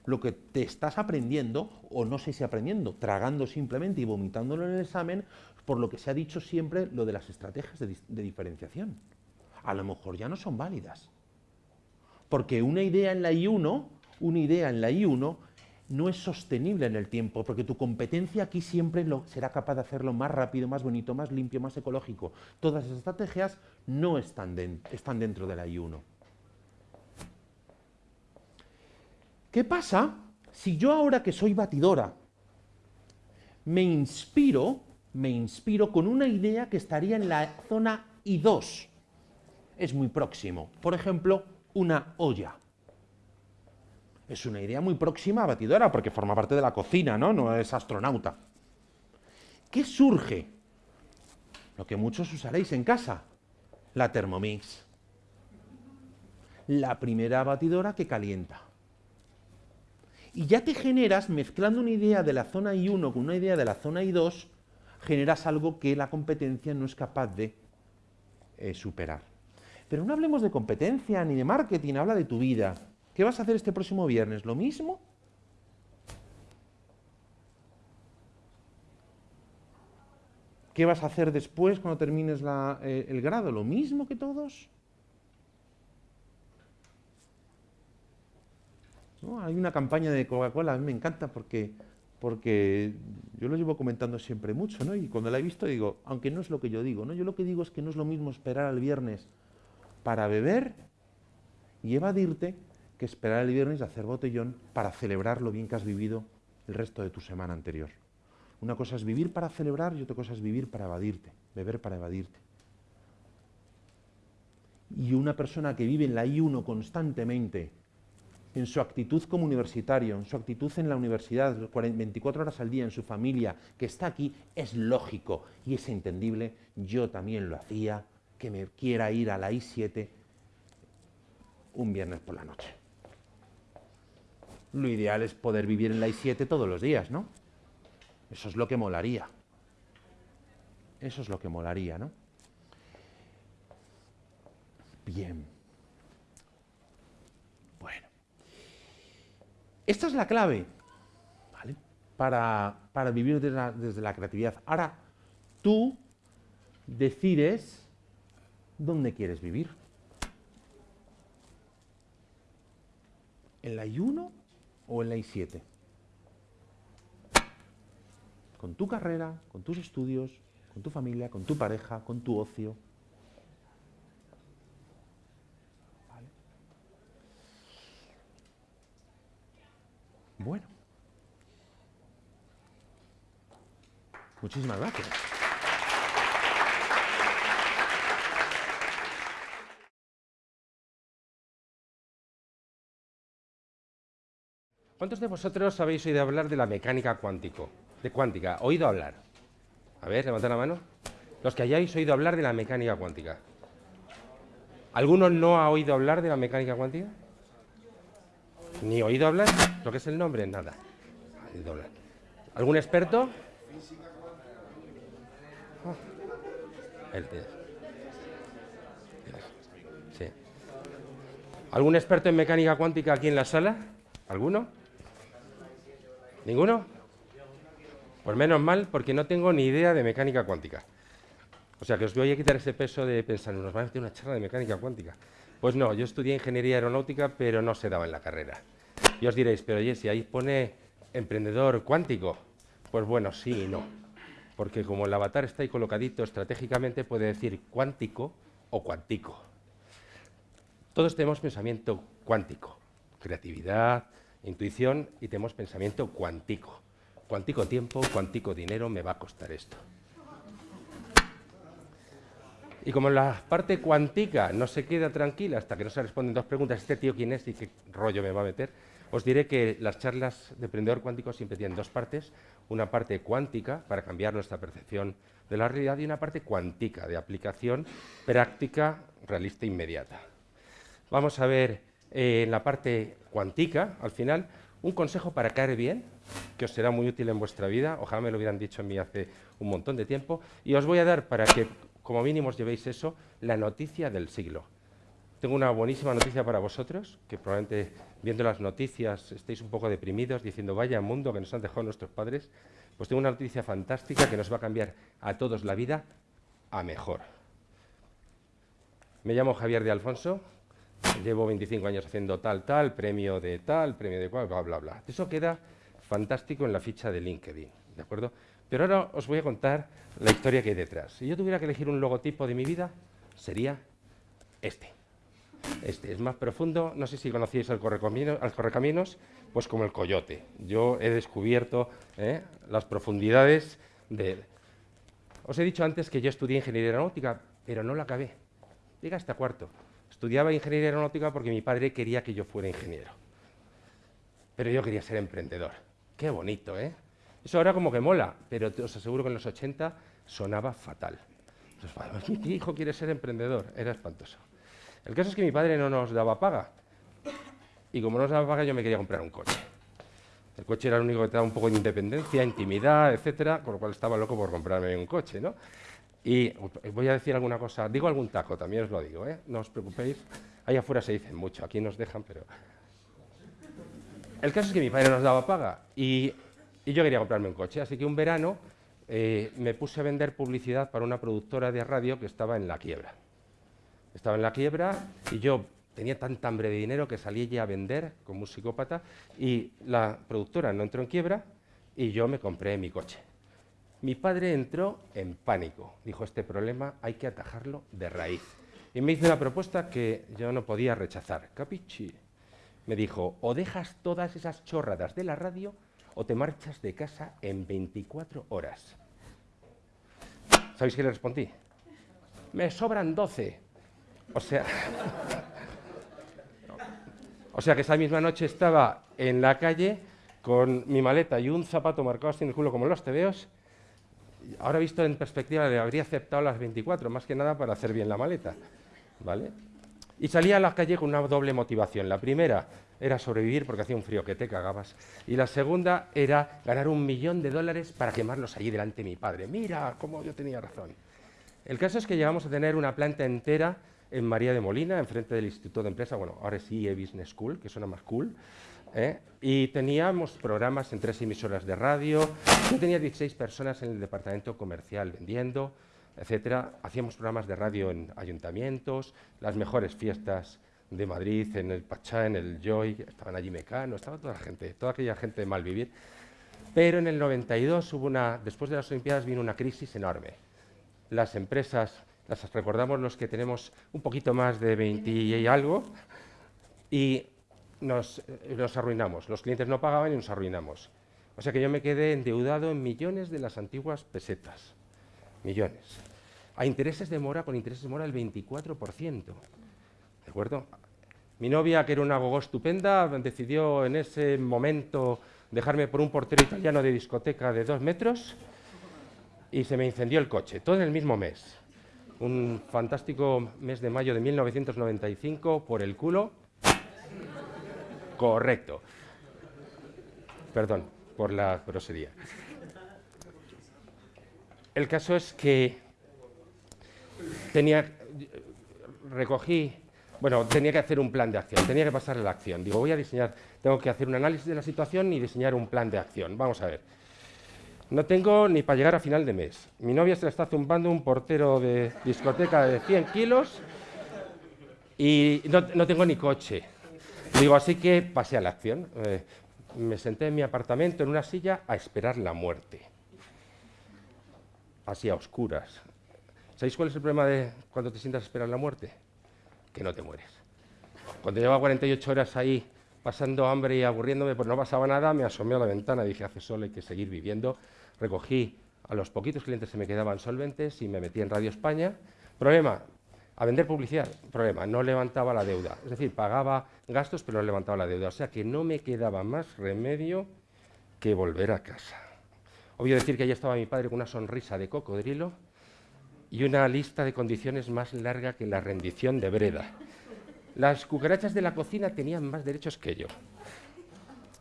lo que te estás aprendiendo, o no sé si aprendiendo, tragando simplemente y vomitándolo en el examen, por lo que se ha dicho siempre lo de las estrategias de diferenciación a lo mejor ya no son válidas. Porque una idea en la I1, una idea en la I1 no es sostenible en el tiempo, porque tu competencia aquí siempre lo, será capaz de hacerlo más rápido, más bonito, más limpio, más ecológico. Todas esas estrategias no están, están dentro de la I1. ¿Qué pasa si yo ahora que soy batidora me inspiro, me inspiro con una idea que estaría en la zona I2? Es muy próximo. Por ejemplo, una olla. Es una idea muy próxima a batidora porque forma parte de la cocina, ¿no? No es astronauta. ¿Qué surge? Lo que muchos usaréis en casa, la Thermomix. La primera batidora que calienta. Y ya te generas, mezclando una idea de la zona I1 con una idea de la zona I2, generas algo que la competencia no es capaz de eh, superar. Pero no hablemos de competencia ni de marketing, habla de tu vida. ¿Qué vas a hacer este próximo viernes? ¿Lo mismo? ¿Qué vas a hacer después cuando termines eh, el grado? ¿Lo mismo que todos? Hay una campaña de Coca-Cola, a mí me encanta porque, porque yo lo llevo comentando siempre mucho, ¿no? Y cuando la he visto digo, aunque no es lo que yo digo, ¿no? Yo lo que digo es que no es lo mismo esperar al viernes para beber y evadirte que esperar el viernes a hacer botellón para celebrar lo bien que has vivido el resto de tu semana anterior. Una cosa es vivir para celebrar y otra cosa es vivir para evadirte, beber para evadirte. Y una persona que vive en la I1 constantemente, en su actitud como universitario, en su actitud en la universidad, 24 horas al día, en su familia, que está aquí, es lógico y es entendible. Yo también lo hacía, que me quiera ir a la I7 un viernes por la noche. Lo ideal es poder vivir en la I7 todos los días, ¿no? Eso es lo que molaría. Eso es lo que molaría, ¿no? Bien. Bueno. Esta es la clave, ¿vale? Para, para vivir desde la, desde la creatividad. Ahora, tú decides dónde quieres vivir. ¿En la I1 o en la I7? Con tu carrera, con tus estudios, con tu familia, con tu pareja, con tu ocio. Bueno. Muchísimas gracias. ¿Cuántos de vosotros habéis oído hablar de la mecánica cuántico? De cuántica, oído hablar. A ver, levantad la mano. Los que hayáis oído hablar de la mecánica cuántica. ¿Alguno no ha oído hablar de la mecánica cuántica? ¿Ni oído hablar? ¿Lo que es el nombre? Nada. ¿Algún experto? Sí. ¿Algún experto en mecánica cuántica aquí en la sala? ¿Alguno? ¿Ninguno? Pues menos mal, porque no tengo ni idea de mecánica cuántica. O sea, que os voy a quitar ese peso de pensar, nos van a hacer una charla de mecánica cuántica. Pues no, yo estudié ingeniería aeronáutica, pero no se daba en la carrera. Y os diréis, pero oye, si ahí pone emprendedor cuántico, pues bueno, sí y no. Porque como el avatar está ahí colocadito estratégicamente, puede decir cuántico o cuántico. Todos tenemos pensamiento cuántico, creatividad, intuición y tenemos pensamiento cuántico. Cuántico tiempo, cuántico dinero, me va a costar esto. Y como la parte cuántica no se queda tranquila hasta que no se responden dos preguntas, ¿este tío quién es y qué rollo me va a meter? Os diré que las charlas de emprendedor cuántico siempre tienen dos partes. Una parte cuántica para cambiar nuestra percepción de la realidad y una parte cuántica de aplicación práctica, realista e inmediata. Vamos a ver eh, en la parte cuántica, al final, un consejo para caer bien, que os será muy útil en vuestra vida. Ojalá me lo hubieran dicho a mí hace un montón de tiempo. Y os voy a dar, para que como mínimo os llevéis eso, la noticia del siglo. Tengo una buenísima noticia para vosotros, que probablemente viendo las noticias estéis un poco deprimidos, diciendo, vaya mundo que nos han dejado nuestros padres. Pues tengo una noticia fantástica que nos va a cambiar a todos la vida a mejor. Me llamo Javier de Alfonso, llevo 25 años haciendo tal, tal, premio de tal, premio de cual, bla, bla, bla. Eso queda fantástico en la ficha de LinkedIn, ¿de acuerdo? Pero ahora os voy a contar la historia que hay detrás. Si yo tuviera que elegir un logotipo de mi vida, sería este. Este es más profundo, no sé si conocíais al correcaminos, al correcaminos pues como el coyote. Yo he descubierto ¿eh? las profundidades de... Os he dicho antes que yo estudié ingeniería aeronáutica, pero no la acabé. Llega hasta cuarto. Estudiaba ingeniería aeronáutica porque mi padre quería que yo fuera ingeniero. Pero yo quería ser emprendedor. Qué bonito, ¿eh? Eso ahora como que mola, pero os aseguro que en los 80 sonaba fatal. Entonces, mi hijo quiere ser emprendedor. Era espantoso. El caso es que mi padre no nos daba paga. Y como no nos daba paga, yo me quería comprar un coche. El coche era el único que te daba un poco de independencia, intimidad, etcétera, con lo cual estaba loco por comprarme un coche, ¿no? Y voy a decir alguna cosa, digo algún taco, también os lo digo, ¿eh? No os preocupéis. Ahí afuera se dicen mucho, aquí nos dejan, pero... El caso es que mi padre nos daba paga y, y yo quería comprarme un coche, así que un verano eh, me puse a vender publicidad para una productora de radio que estaba en la quiebra. Estaba en la quiebra y yo tenía tanta hambre de dinero que salí ya a vender como un psicópata y la productora no entró en quiebra y yo me compré mi coche. Mi padre entró en pánico. Dijo, este problema hay que atajarlo de raíz. Y me hizo una propuesta que yo no podía rechazar. Capichi. Me dijo, o dejas todas esas chorradas de la radio o te marchas de casa en 24 horas. ¿Sabéis qué le respondí? Me sobran 12. O sea, [laughs] o sea que esa misma noche estaba en la calle con mi maleta y un zapato marcado así en el culo como los tebeos. Ahora visto en perspectiva le habría aceptado las 24, más que nada para hacer bien la maleta. ¿Vale? Y salía a la calle con una doble motivación. La primera era sobrevivir porque hacía un frío que te cagabas. Y la segunda era ganar un millón de dólares para quemarlos allí delante de mi padre. Mira cómo yo tenía razón. El caso es que llegamos a tener una planta entera en María de Molina, enfrente del Instituto de Empresa, bueno, ahora sí, Business School, que suena más cool. ¿Eh? Y teníamos programas en tres emisoras de radio. Yo tenía 16 personas en el departamento comercial vendiendo etcétera. Hacíamos programas de radio en ayuntamientos, las mejores fiestas de Madrid, en el Pachá, en el Joy, estaban allí Mecano, estaba toda la gente, toda aquella gente de Malvivir. Pero en el 92 hubo una, después de las Olimpiadas vino una crisis enorme. Las empresas, las recordamos los que tenemos un poquito más de 20 y algo, y nos, eh, arruinamos. Los clientes no pagaban y nos arruinamos. O sea que yo me quedé endeudado en millones de las antiguas pesetas millones. A intereses de mora, con intereses de mora el 24%. ¿De acuerdo? Mi novia, que era una gogo estupenda, decidió en ese momento dejarme por un portero italiano de discoteca de dos metros y se me incendió el coche, todo en el mismo mes. Un fantástico mes de mayo de 1995, por el culo. Correcto. Perdón por la grosería. El caso es que tenía, recogí, bueno, tenía que hacer un plan de acción, tenía que pasar a la acción. Digo, voy a diseñar, tengo que hacer un análisis de la situación y diseñar un plan de acción. Vamos a ver. No tengo ni para llegar a final de mes. Mi novia se le está zumbando un portero de discoteca de 100 kilos y no, tengo ni coche. Digo, así que pasé a la acción. Eh, me senté en mi apartamento en una silla a esperar la muerte así a oscuras. ¿Sabéis cuál es el problema de cuando te sientas a esperar la muerte? Que no te mueres. Cuando llevaba 48 horas ahí pasando hambre y aburriéndome, pues no pasaba nada, me asomé a la ventana, dije, hace sol, hay que seguir viviendo. Recogí a los poquitos clientes que me quedaban solventes y me metí en Radio España. Problema, a vender publicidad, problema, no levantaba la deuda. Es decir, pagaba gastos, pero no levantaba la deuda. O sea que no me quedaba más remedio que volver a casa. Obvio decir que allí estaba mi padre con una sonrisa de cocodrilo y una lista de condiciones más larga que la rendición de Breda. Las cucarachas de la cocina tenían más derechos que yo.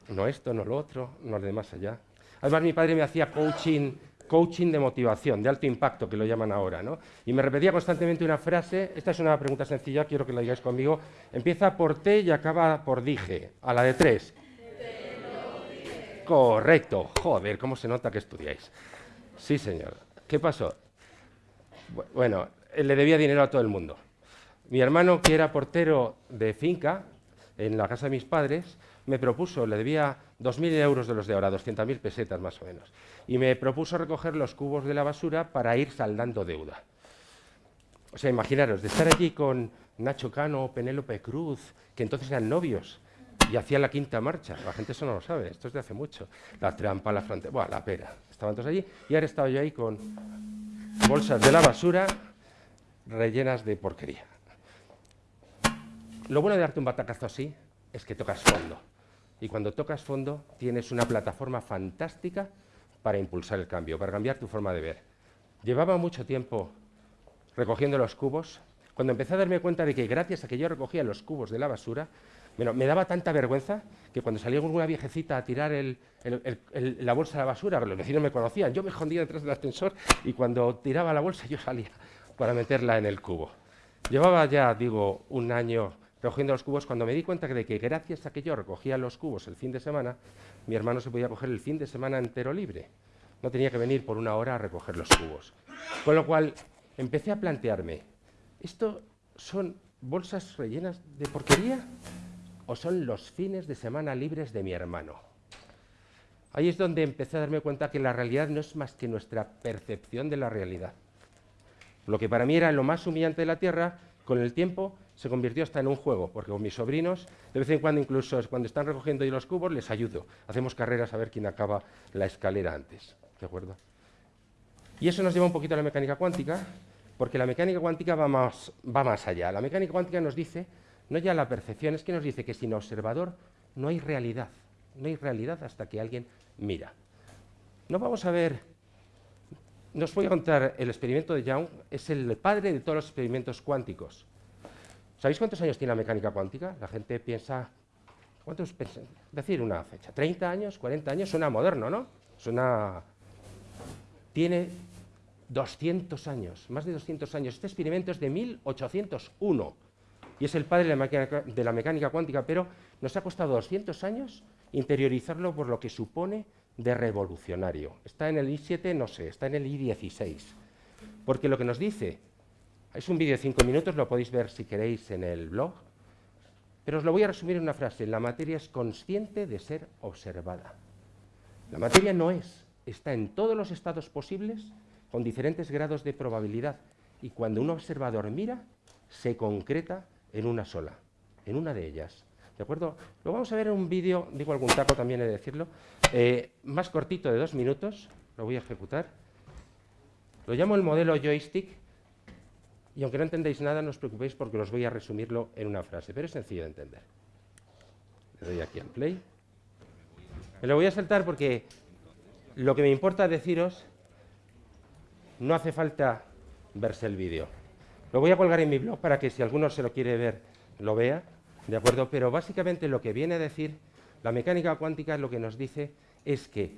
No esto, no lo otro, no lo de más allá. Además, mi padre me hacía coaching, coaching de motivación, de alto impacto, que lo llaman ahora, ¿no? Y me repetía constantemente una frase, esta es una pregunta sencilla, quiero que la digáis conmigo, empieza por T y acaba por dije, a la de tres. Correcto. Joder, cómo se nota que estudiáis. Sí, señor. ¿Qué pasó? Bueno, le debía dinero a todo el mundo. Mi hermano, que era portero de finca en la casa de mis padres, me propuso, le debía 2.000 euros de los de ahora, 200.000 pesetas más o menos, y me propuso recoger los cubos de la basura para ir saldando deuda. O sea, imaginaros, de estar allí con Nacho Cano, Penélope Cruz, que entonces eran novios, y hacía la quinta marcha. La gente eso no lo sabe, esto es de hace mucho. La trampa, la frontera, bueno, la pera. Estaban todos allí y ahora estaba yo ahí con bolsas de la basura rellenas de porquería. Lo bueno de darte un batacazo así es que tocas fondo. Y cuando tocas fondo tienes una plataforma fantástica para impulsar el cambio, para cambiar tu forma de ver. Llevaba mucho tiempo recogiendo los cubos. Cuando empecé a darme cuenta de que gracias a que yo recogía los cubos de la basura, bueno, me daba tanta vergüenza que cuando salía con una viejecita a tirar la bolsa de la basura, los vecinos me conocían, yo me escondía detrás del ascensor y cuando tiraba la bolsa yo salía para meterla en el cubo. Llevaba ya, digo, un año recogiendo los cubos cuando me di cuenta de que gracias a que yo recogía los cubos el fin de semana, mi hermano se podía coger el fin de semana entero libre. No tenía que venir por una hora a recoger los cubos. Con lo cual empecé a plantearme, ¿esto son bolsas rellenas de porquería? o son los fines de semana libres de mi hermano. Ahí es donde empecé a darme cuenta que la realidad no es más que nuestra percepción de la realidad. Lo que para mí era lo más humillante de la Tierra, con el tiempo se convirtió hasta en un juego, porque con mis sobrinos, de vez en cuando, incluso cuando están recogiendo los cubos, les ayudo. Hacemos carreras a ver quién acaba la escalera antes. ¿De acuerdo? Y eso nos lleva un poquito a la mecánica cuántica, porque la mecánica cuántica va más, va más allá. La mecánica cuántica nos dice, no ya la percepción, es que nos dice que sin observador no hay realidad. No hay realidad hasta que alguien mira. No vamos a ver, nos voy a contar el experimento de Young, es el padre de todos los experimentos cuánticos. ¿Sabéis cuántos años tiene la mecánica cuántica? La gente piensa, ¿cuántos? Decir una fecha, 30 años, 40 años, suena moderno, ¿no? Suena... Tiene 200 años, más de 200 años. Este experimento es de 1801 y es el padre de la, mecánica, de la mecánica cuántica, pero nos ha costado 200 años interiorizarlo por lo que supone de revolucionario. Está en el I7, no sé, está en el I16. Porque lo que nos dice, es un vídeo de 5 minutos, lo podéis ver si queréis en el blog, pero os lo voy a resumir en una frase. La materia es consciente de ser observada. La materia no es, está en todos los estados posibles con diferentes grados de probabilidad y cuando un observador mira, se concreta en una sola, en una de ellas. ¿De acuerdo? Lo vamos a ver en un vídeo, digo algún taco también he de decirlo, eh, más cortito de dos minutos, lo voy a ejecutar. Lo llamo el modelo joystick y aunque no entendéis nada, no os preocupéis porque os voy a resumirlo en una frase, pero es sencillo de entender. Le doy aquí al play. Me lo voy a saltar porque lo que me importa deciros no hace falta verse el vídeo. Lo voy a colgar en mi blog para que si alguno se lo quiere ver, lo vea, ¿de acuerdo? Pero básicamente lo que viene a decir la mecánica cuántica lo que nos dice es que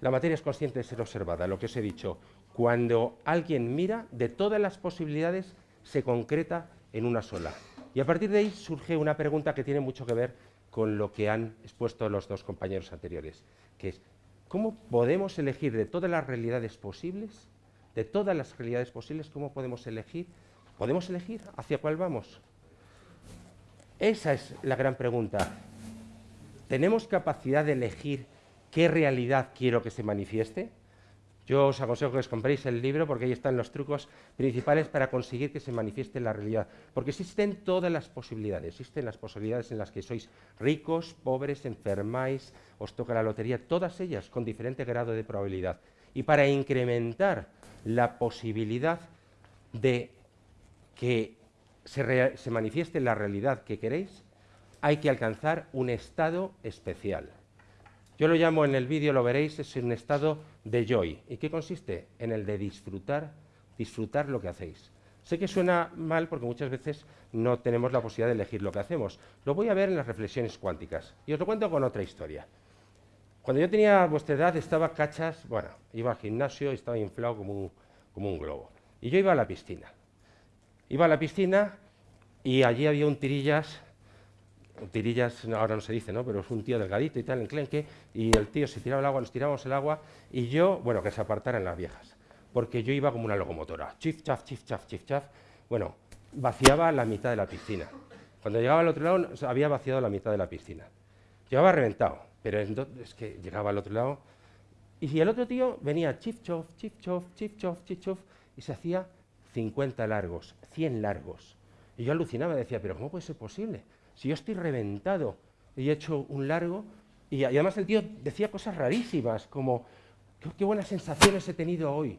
la materia es consciente de ser observada, lo que os he dicho. Cuando alguien mira, de todas las posibilidades se concreta en una sola. Y a partir de ahí surge una pregunta que tiene mucho que ver con lo que han expuesto los dos compañeros anteriores, que es, ¿cómo podemos elegir de todas las realidades posibles de todas las realidades posibles, ¿cómo podemos elegir? ¿Podemos elegir hacia cuál vamos? Esa es la gran pregunta. ¿Tenemos capacidad de elegir qué realidad quiero que se manifieste? Yo os aconsejo que os compréis el libro porque ahí están los trucos principales para conseguir que se manifieste la realidad. Porque existen todas las posibilidades. Existen las posibilidades en las que sois ricos, pobres, enfermáis, os toca la lotería, todas ellas con diferente grado de probabilidad. Y para incrementar la posibilidad de que se, se, manifieste la realidad que queréis, hay que alcanzar un estado especial. Yo lo llamo en el vídeo, lo veréis, es un estado de joy. ¿Y qué consiste? En el de disfrutar, disfrutar lo que hacéis. Sé que suena mal porque muchas veces no tenemos la posibilidad de elegir lo que hacemos. Lo voy a ver en las reflexiones cuánticas. Y os lo cuento con otra historia. Cuando yo tenía vuestra edad estaba cachas, bueno, iba al gimnasio y estaba inflado como un, como un globo. Y yo iba a la piscina. Iba a la piscina y allí había un tirillas, tirillas ahora no se dice, ¿no? Pero es un tío delgadito y tal, enclenque, y el tío se tiraba el agua, nos tirábamos el agua, y yo, bueno, que se apartaran las viejas, porque yo iba como una locomotora, chif, chaf, chif, chaf, chif, chaf, bueno, vaciaba la mitad de la piscina. Cuando llegaba al otro lado, había vaciado la mitad de la piscina. Llegaba reventado. Pero es que llegaba al otro lado y si el otro tío venía chif chof, chif chof, chif chof, chif chof y se hacía 50 largos, 100 largos. Y yo alucinaba decía, pero ¿cómo puede ser posible? Si yo estoy reventado y he hecho un largo y, además el tío decía cosas rarísimas como, qué, buenas sensaciones he tenido hoy.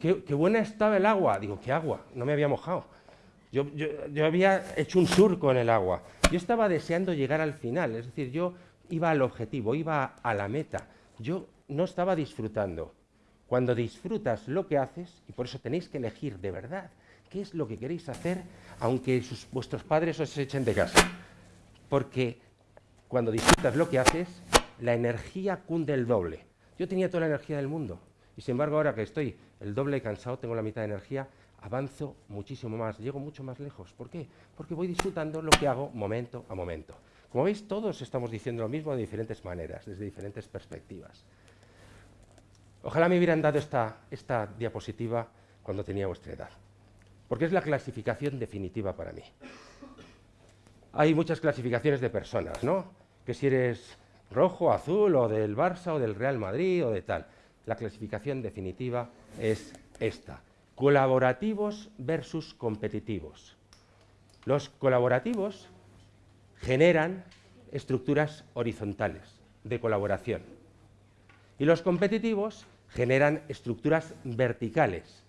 Qué, buena estaba el agua. Digo, ¿qué agua? No me había mojado. Yo, yo, había hecho un surco en el agua. Yo estaba deseando llegar al final. Es decir, yo iba al objetivo, iba a la meta. Yo no estaba disfrutando. Cuando disfrutas lo que haces, y por eso tenéis que elegir de verdad qué es lo que queréis hacer, aunque vuestros padres os echen de casa. Porque cuando disfrutas lo que haces, la energía cunde el doble. Yo tenía toda la energía del mundo, y sin embargo ahora que estoy el doble cansado, tengo la mitad de energía, avanzo muchísimo más, llego mucho más lejos. ¿Por qué? Porque voy disfrutando lo que hago momento a momento. Como veis, todos estamos diciendo lo mismo de diferentes maneras, desde diferentes perspectivas. Ojalá me hubieran dado esta, diapositiva cuando tenía vuestra edad, porque es la clasificación definitiva para mí. Hay muchas clasificaciones de personas, ¿no? Que si eres rojo, azul, o del Barça, o del Real Madrid, o de tal. La clasificación definitiva es esta. Colaborativos versus competitivos. Los colaborativos generan estructuras horizontales de colaboración. Y los competitivos generan estructuras verticales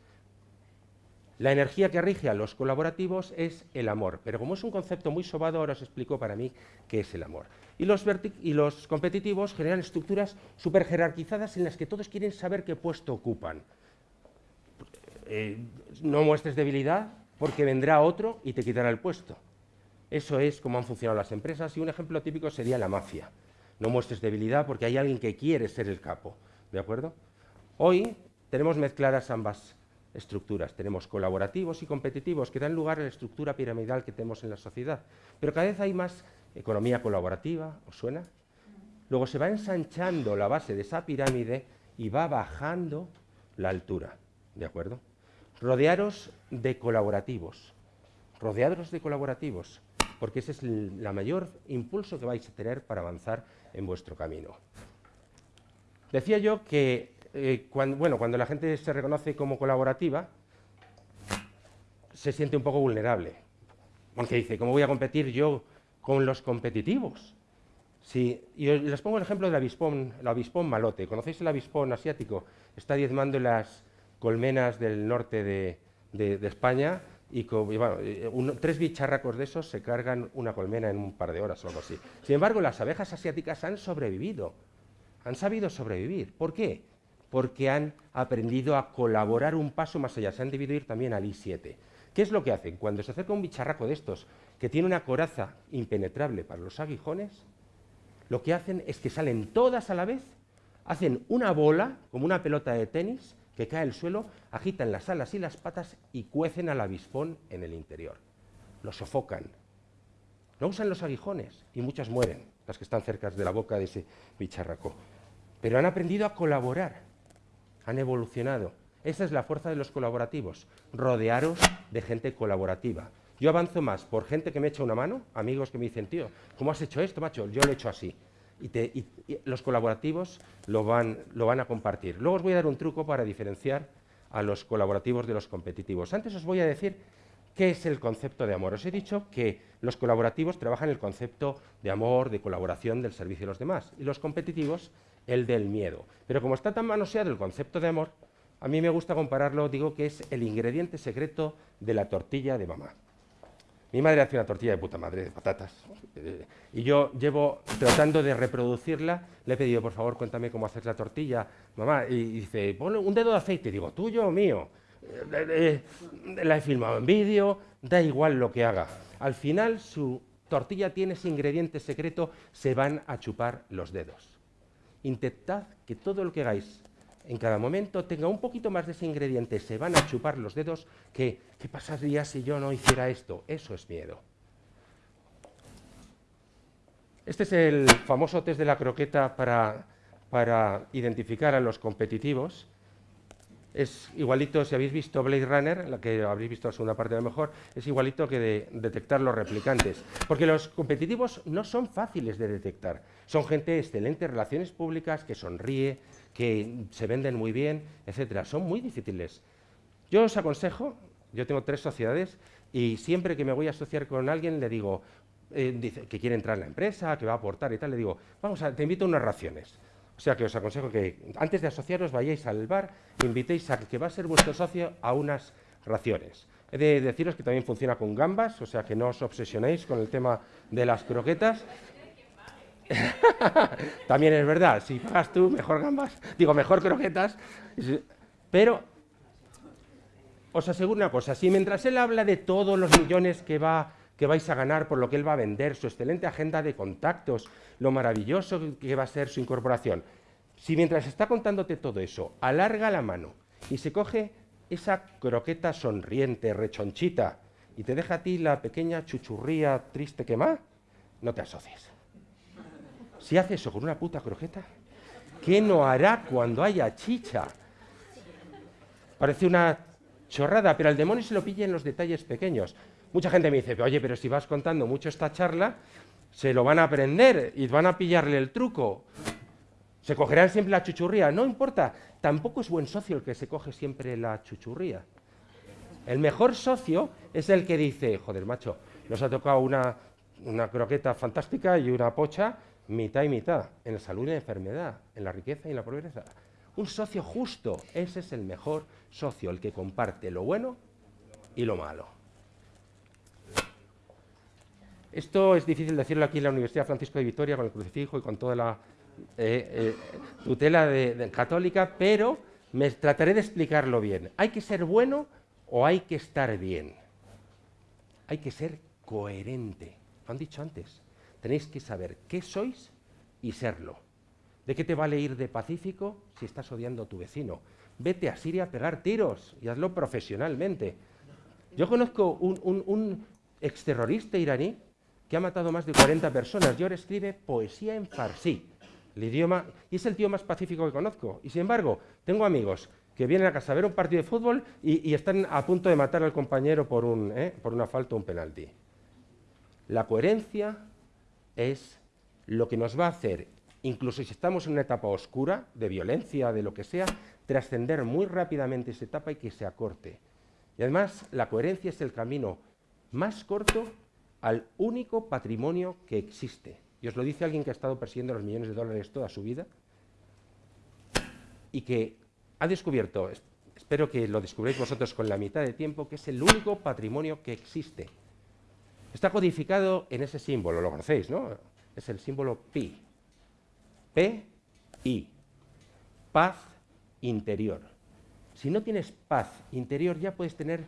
La energía que rige a los colaborativos es el amor, pero como es un concepto muy sobado, ahora os explico para mí qué es el amor. Y los, competitivos generan estructuras súper jerarquizadas en las que todos quieren saber qué puesto ocupan. Eh, no muestres debilidad porque vendrá otro y te quitará el puesto. Eso es como han funcionado las empresas y un ejemplo típico sería la mafia. No muestres debilidad porque hay alguien que quiere ser el capo. ¿De acuerdo? Hoy tenemos mezcladas ambas estructuras. Tenemos colaborativos y competitivos que dan lugar a la estructura piramidal que tenemos en la sociedad. Pero cada vez hay más economía colaborativa, ¿os suena? Luego se va ensanchando la base de esa pirámide y va bajando la altura, ¿de acuerdo? Rodearos de colaborativos, rodearos de colaborativos, porque ese es el mayor impulso que vais a tener para avanzar en vuestro camino. Decía yo que eh, cuando, bueno, cuando la gente se reconoce como colaborativa, se siente un poco vulnerable. Aunque dice, ¿cómo voy a competir yo con los competitivos? Y les pongo el ejemplo del avispón, el avispón malote. ¿Conocéis el avispón asiático? Está diezmando las colmenas del norte de, España y, eh, tres bicharracos de esos se cargan una colmena en un par de horas o algo así. Sin embargo, las abejas asiáticas han sobrevivido, han sabido sobrevivir. ¿Por qué? Porque han aprendido a colaborar un paso más allá, se han debido ir también al I7. ¿Qué es lo que hacen? Cuando se acerca un bicharraco de estos que tiene una coraza impenetrable para los aguijones, lo que hacen es que salen todas a la vez, hacen una bola, como una pelota de tenis, que cae al suelo, agitan las alas y las patas y cuecen al avispón en el interior. Lo sofocan. No usan los aguijones y muchas mueren, las que están cerca de la boca de ese bicharraco. Pero han aprendido a colaborar han evolucionado. Esa es la fuerza de los colaborativos, rodearos de gente colaborativa. Yo avanzo más por gente que me echa una mano, amigos que me dicen, tío, ¿cómo has hecho esto, macho? Yo lo he hecho así. Y, los colaborativos lo van, lo van a compartir. Luego os voy a dar un truco para diferenciar a los colaborativos de los competitivos. Antes os voy a decir qué es el concepto de amor. Os he dicho que los colaborativos trabajan el concepto de amor, de colaboración, del servicio a los demás. Y los competitivos el del miedo. Pero como está tan manoseado el concepto de amor, a mí me gusta compararlo, digo que es el ingrediente secreto de la tortilla de mamá. Mi madre hace una tortilla de puta madre, de patatas. Eh, y yo llevo tratando de reproducirla. Le he pedido, por favor, cuéntame cómo hacer la tortilla, mamá. Y dice, pon un dedo de aceite. digo, tuyo o mío. Eh, eh, la he filmado en vídeo, da igual lo que haga. Al final, su tortilla tiene ese ingrediente secreto, se van a chupar los dedos intentad que todo lo que hagáis en cada momento tenga un poquito más de ese ingrediente, se van a chupar los dedos, que ¿qué pasaría si yo no hiciera esto? Eso es miedo. Este es el famoso test de la croqueta para, para identificar a los competitivos. Es igualito, si habéis visto Blade Runner, la que habréis visto la segunda parte a lo mejor, es igualito que de detectar los replicantes. Porque los competitivos no son fáciles de detectar. Son gente excelente, relaciones públicas, que sonríe, que se venden muy bien, etcétera. Son muy difíciles. Yo os aconsejo, yo tengo tres sociedades, y siempre que me voy a asociar con alguien le digo, eh, dice, que quiere entrar en la empresa, que va a aportar y tal, le digo, vamos, a, te invito a unas raciones. O sea que os aconsejo que antes de asociaros vayáis al bar, invitéis a que va a ser vuestro socio a unas raciones. He de deciros que también funciona con gambas, o sea que no os obsesionéis con el tema de las croquetas. [laughs] también es verdad, si pagas tú, mejor gambas, digo, mejor croquetas. Pero os aseguro una cosa, si mientras él habla de todos los millones que va que vais a ganar por lo que él va a vender, su excelente agenda de contactos, lo maravilloso que va a ser su incorporación. Si mientras está contándote todo eso, alarga la mano y se coge esa croqueta sonriente, rechonchita, y te deja a ti la pequeña chuchurría triste que más, no te asocies. Si hace eso con una puta croqueta, ¿qué no hará cuando haya chicha? Parece una chorrada, pero al demonio se lo pilla en los detalles pequeños. Mucha gente me dice, oye, pero si vas contando mucho esta charla, se lo van a aprender y van a pillarle el truco. Se cogerán siempre la chuchurría. No importa, tampoco es buen socio el que se coge siempre la chuchurría. El mejor socio es el que dice, joder, macho, nos ha tocado una, una croqueta fantástica y una pocha mitad y mitad, en la salud y la enfermedad, en la riqueza y en la pobreza. Un socio justo, ese es el mejor socio, el que comparte lo bueno y lo malo. Esto es difícil decirlo aquí en la Universidad Francisco de Vitoria con el crucifijo y con toda la eh, eh, tutela de- católica, pero me trataré de explicarlo bien. ¿Hay que ser bueno o hay que estar bien? Hay que ser coherente. Lo han dicho antes. Tenéis que saber qué sois y serlo. ¿De qué te vale ir de pacífico si estás odiando a tu vecino? Vete a Siria a pegar tiros y hazlo profesionalmente. Yo conozco un exterrorista iraní que ha matado más de 40 personas y ahora escribe poesía en farsi, el idioma, y es el tío más pacífico que conozco. Y sin embargo, tengo amigos que vienen a casa a ver un partido de fútbol y, y están a punto de matar al compañero por, un, ¿eh? por una falta o un penalti. La coherencia es lo que nos va a hacer, incluso si estamos en una etapa oscura, de violencia, de lo que sea, trascender muy rápidamente esa etapa y que se acorte. Y además, la coherencia es el camino más corto al único patrimonio que existe. Y os lo dice alguien que ha estado persiguiendo los millones de dólares toda su vida y que ha descubierto, es- espero que lo descubréis vosotros con la mitad de tiempo, que es el único patrimonio que existe. Está codificado en ese símbolo, lo conocéis, ¿no? Es el símbolo pi. P, I. Paz interior. Si no tienes paz interior, ya puedes tener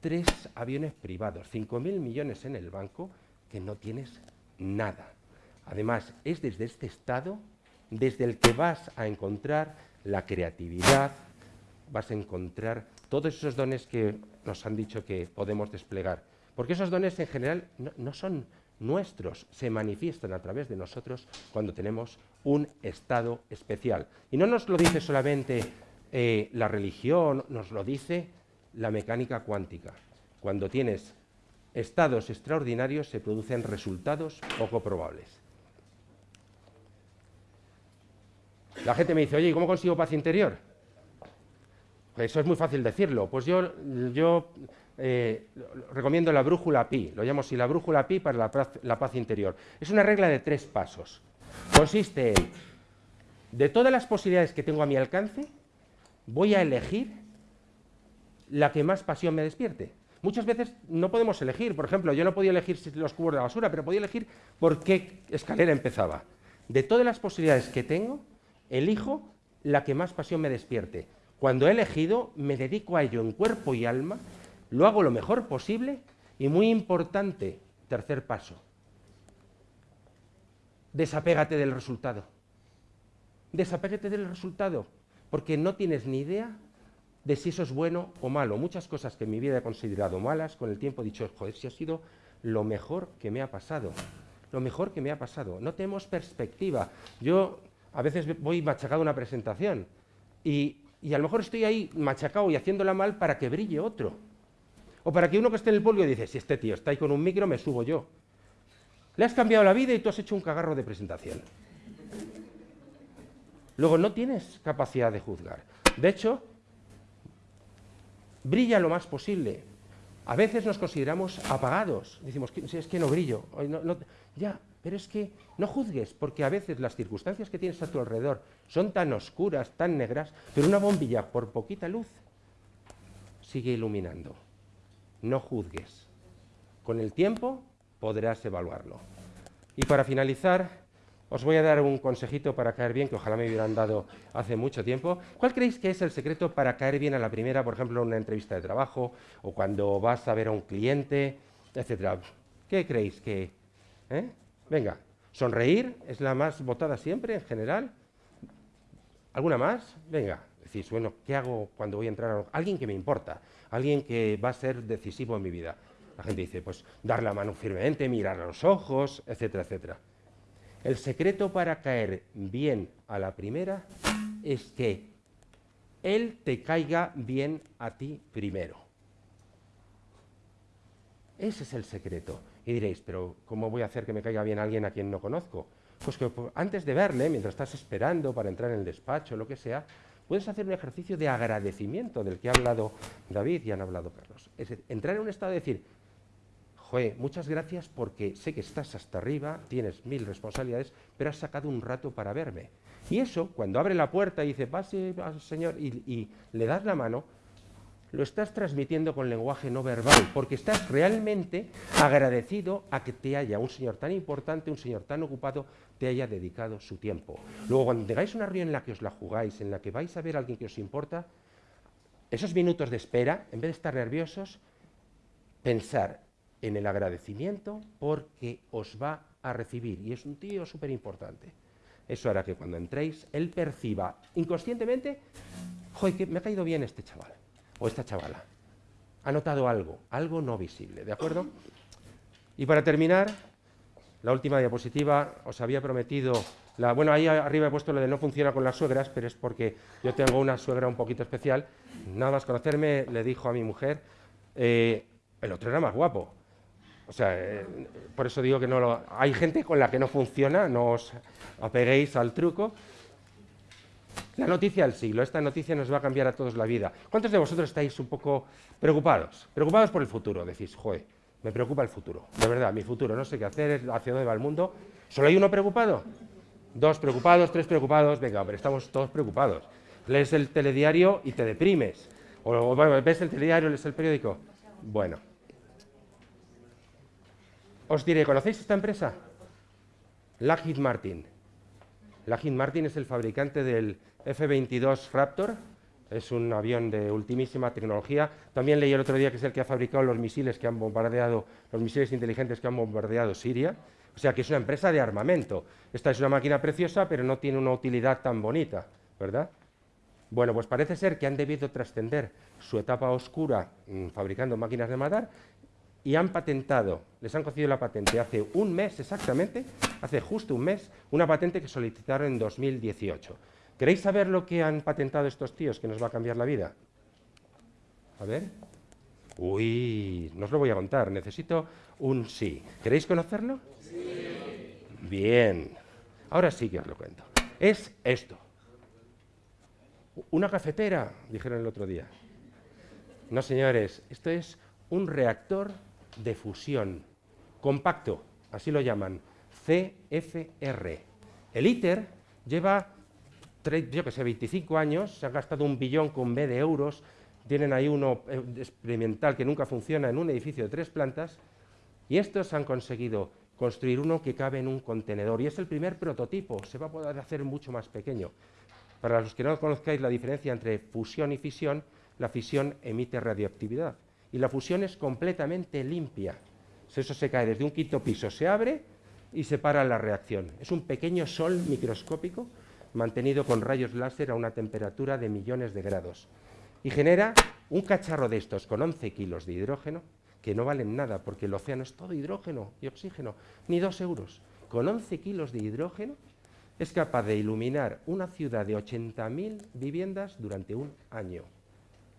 tres aviones privados, 5.000 millones en el banco, que no tienes nada. Además, es desde este estado desde el que vas a encontrar la creatividad, vas a encontrar todos esos dones que nos han dicho que podemos desplegar. Porque esos dones en general no, son nuestros, se manifiestan a través de nosotros cuando tenemos un estado especial. Y no nos lo dice solamente eh, la religión, nos lo dice la mecánica cuántica. Cuando tienes estados extraordinarios se producen resultados poco probables. La gente me dice, oye, ¿y cómo consigo paz interior? Eso es muy fácil decirlo. Pues yo, eh, recomiendo la brújula pi, lo llamo así, la brújula pi para la paz interior. Es una regla de tres pasos. Consiste en, de todas las posibilidades que tengo a mi alcance, voy a elegir la que más pasión me despierte. Muchas veces no podemos elegir, por ejemplo, yo no podía elegir los cubos de basura, pero podía elegir por qué escalera empezaba. De todas las posibilidades que tengo, elijo la que más pasión me despierte. Cuando he elegido, me dedico a ello en cuerpo y alma, lo hago lo mejor posible y muy importante, tercer paso, desapégate del resultado. Desapégate del resultado, porque no tienes ni idea de si eso es bueno o malo. Muchas cosas que en mi vida he considerado malas, con el tiempo he dicho, joder, si ha sido lo mejor que me ha pasado. Lo mejor que me ha pasado. No tenemos perspectiva. Yo a veces ve- voy machacado a una presentación y, y a lo mejor estoy ahí machacado y haciéndola mal para que brille otro. O para que uno que esté en el polio dice, si este tío está ahí con un micro, me subo yo. Le has cambiado la vida y tú has hecho un cagarro de presentación. Luego, no tienes capacidad de juzgar. De hecho, brilla lo más posible. A veces nos consideramos apagados. Decimos, "Que- si es que no brillo. No- ya, pero es que no juzgues, porque a veces las circunstancias que tienes a tu alrededor son tan oscuras, tan negras, pero una bombilla por poquita luz sigue iluminando. No juzgues. Con el tiempo podrás evaluarlo. Y para finalizar, os voy a dar un consejito para caer bien, que ojalá me hubieran dado hace mucho tiempo. ¿Cuál creéis que es el secreto para caer bien a la primera, por ejemplo, en una entrevista de trabajo o cuando vas a ver a un cliente, etcétera? ¿Qué creéis que...? eh? Venga, sonreír es la más votada siempre, en general. ¿Alguna más? Venga, decís, bueno, ¿qué hago cuando voy a entrar a alguien que me importa? Alguien que va a ser decisivo en mi vida. La gente dice, pues dar la mano firmemente, mirar a los ojos, etcétera, etcétera. El secreto para caer bien a la primera es que él te caiga bien a ti primero. Ese es el secreto. Y diréis, pero ¿cómo voy a hacer que me caiga bien alguien a quien no conozco? Pues que po- antes de verle, mientras estás esperando para entrar en el despacho, lo que sea, puedes hacer un ejercicio de agradecimiento del que ha hablado David y han hablado Carlos. Es entrar en un estado de decir, Joder, muchas gracias porque sé que estás hasta arriba, tienes mil responsabilidades, pero has sacado un rato para verme. Y eso, cuando abre la puerta y dice, pase, señor, y, y le das la mano, lo estás transmitiendo con lenguaje no verbal, porque estás realmente agradecido a que te haya un señor tan importante, un señor tan ocupado, te haya dedicado su tiempo. Luego, cuando tengáis una reunión en la que os la jugáis, en la que vais a ver a alguien que os importa, esos minutos de espera, en vez de estar nerviosos, pensar en el agradecimiento porque os va a recibir. Y es un tío súper importante. Eso hará que cuando entréis, él perciba inconscientemente, joder, que me ha caído bien este chaval o esta chavala. Ha notado algo, algo no visible, ¿de acuerdo? Y para terminar, la última diapositiva, os había prometido, la, bueno, ahí arriba he puesto lo de no funciona con las suegras, pero es porque yo tengo una suegra un poquito especial. Nada más conocerme, le dijo a mi mujer, eh, el otro era más guapo. O sea, eh, por eso digo que no lo... Hay gente con la que no funciona, no os apeguéis al truco. La noticia del siglo, esta noticia nos va a cambiar a todos la vida. ¿Cuántos de vosotros estáis un poco preocupados? Preocupados por el futuro. Decís, joder, me preocupa el futuro. De verdad, mi futuro, no sé qué hacer, hacia dónde va el mundo. ¿Solo hay uno preocupado? Dos preocupados, tres preocupados. Venga, pero estamos todos preocupados. Lees el telediario y te deprimes. O ves el telediario, lees el periódico. Bueno. Os diré, ¿conocéis esta empresa? Lockheed Martin. Lockheed Martin es el fabricante del F-22 Raptor, es un avión de ultimísima tecnología. También leí el otro día que es el que ha fabricado los misiles que han bombardeado, los misiles inteligentes que han bombardeado Siria. O sea que es una empresa de armamento. Esta es una máquina preciosa, pero no tiene una utilidad tan bonita, ¿verdad? Bueno, pues parece ser que han debido trascender su etapa oscura mmm, fabricando máquinas de matar y han patentado, les han concedido la patente hace un mes exactamente, hace justo un mes, una patente que solicitaron en 2018. ¿Queréis saber lo que han patentado estos tíos que nos va a cambiar la vida? A ver. Uy, no os lo voy a contar, necesito un sí. ¿Queréis conocerlo? Sí. Bien. Ahora sí que os lo cuento. Es esto. Una cafetera, dijeron el otro día. No, señores, esto es un reactor de fusión compacto, así lo llaman, CFR. El ITER lleva, yo que sé, 25 años, se ha gastado un billón con B de euros, tienen ahí uno eh, experimental que nunca funciona en un edificio de tres plantas, y estos han conseguido construir uno que cabe en un contenedor, y es el primer prototipo, se va a poder hacer mucho más pequeño. Para los que no conozcáis la diferencia entre fusión y fisión, la fisión emite radioactividad y la fusión es completamente limpia. Eso se cae desde un quinto piso, se abre y se para la reacción. Es un pequeño sol microscópico mantenido con rayos láser a una temperatura de millones de grados. Y genera un cacharro de estos con 11 kilos de hidrógeno, que no valen nada porque el océano es todo hidrógeno y oxígeno, ni dos euros. Con 11 kilos de hidrógeno es capaz de iluminar una ciudad de 80.000 viviendas durante un año.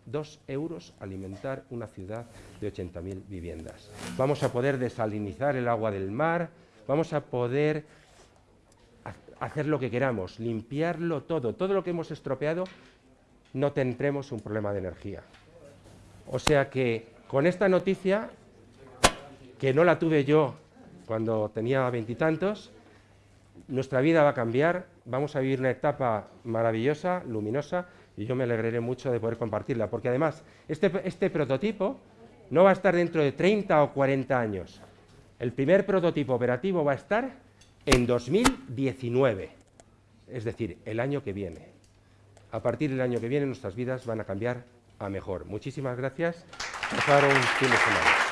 Dos euros alimentar una ciudad de 80.000 viviendas. Vamos a poder desalinizar el agua del mar, vamos a poder hacer lo que queramos, limpiarlo todo. Todo lo que hemos estropeado, no tendremos un problema de energía. O sea que con esta noticia, que no la tuve yo cuando tenía veintitantos, nuestra vida va a cambiar, vamos a vivir una etapa maravillosa, luminosa, y yo me alegraré mucho de poder compartirla, porque además este, este prototipo no va a estar dentro de 30 o 40 años. El primer prototipo operativo va a estar en 2019, es decir, el año que viene. A partir del año que viene nuestras vidas van a cambiar a mejor. Muchísimas gracias. Pasar un fin de semana.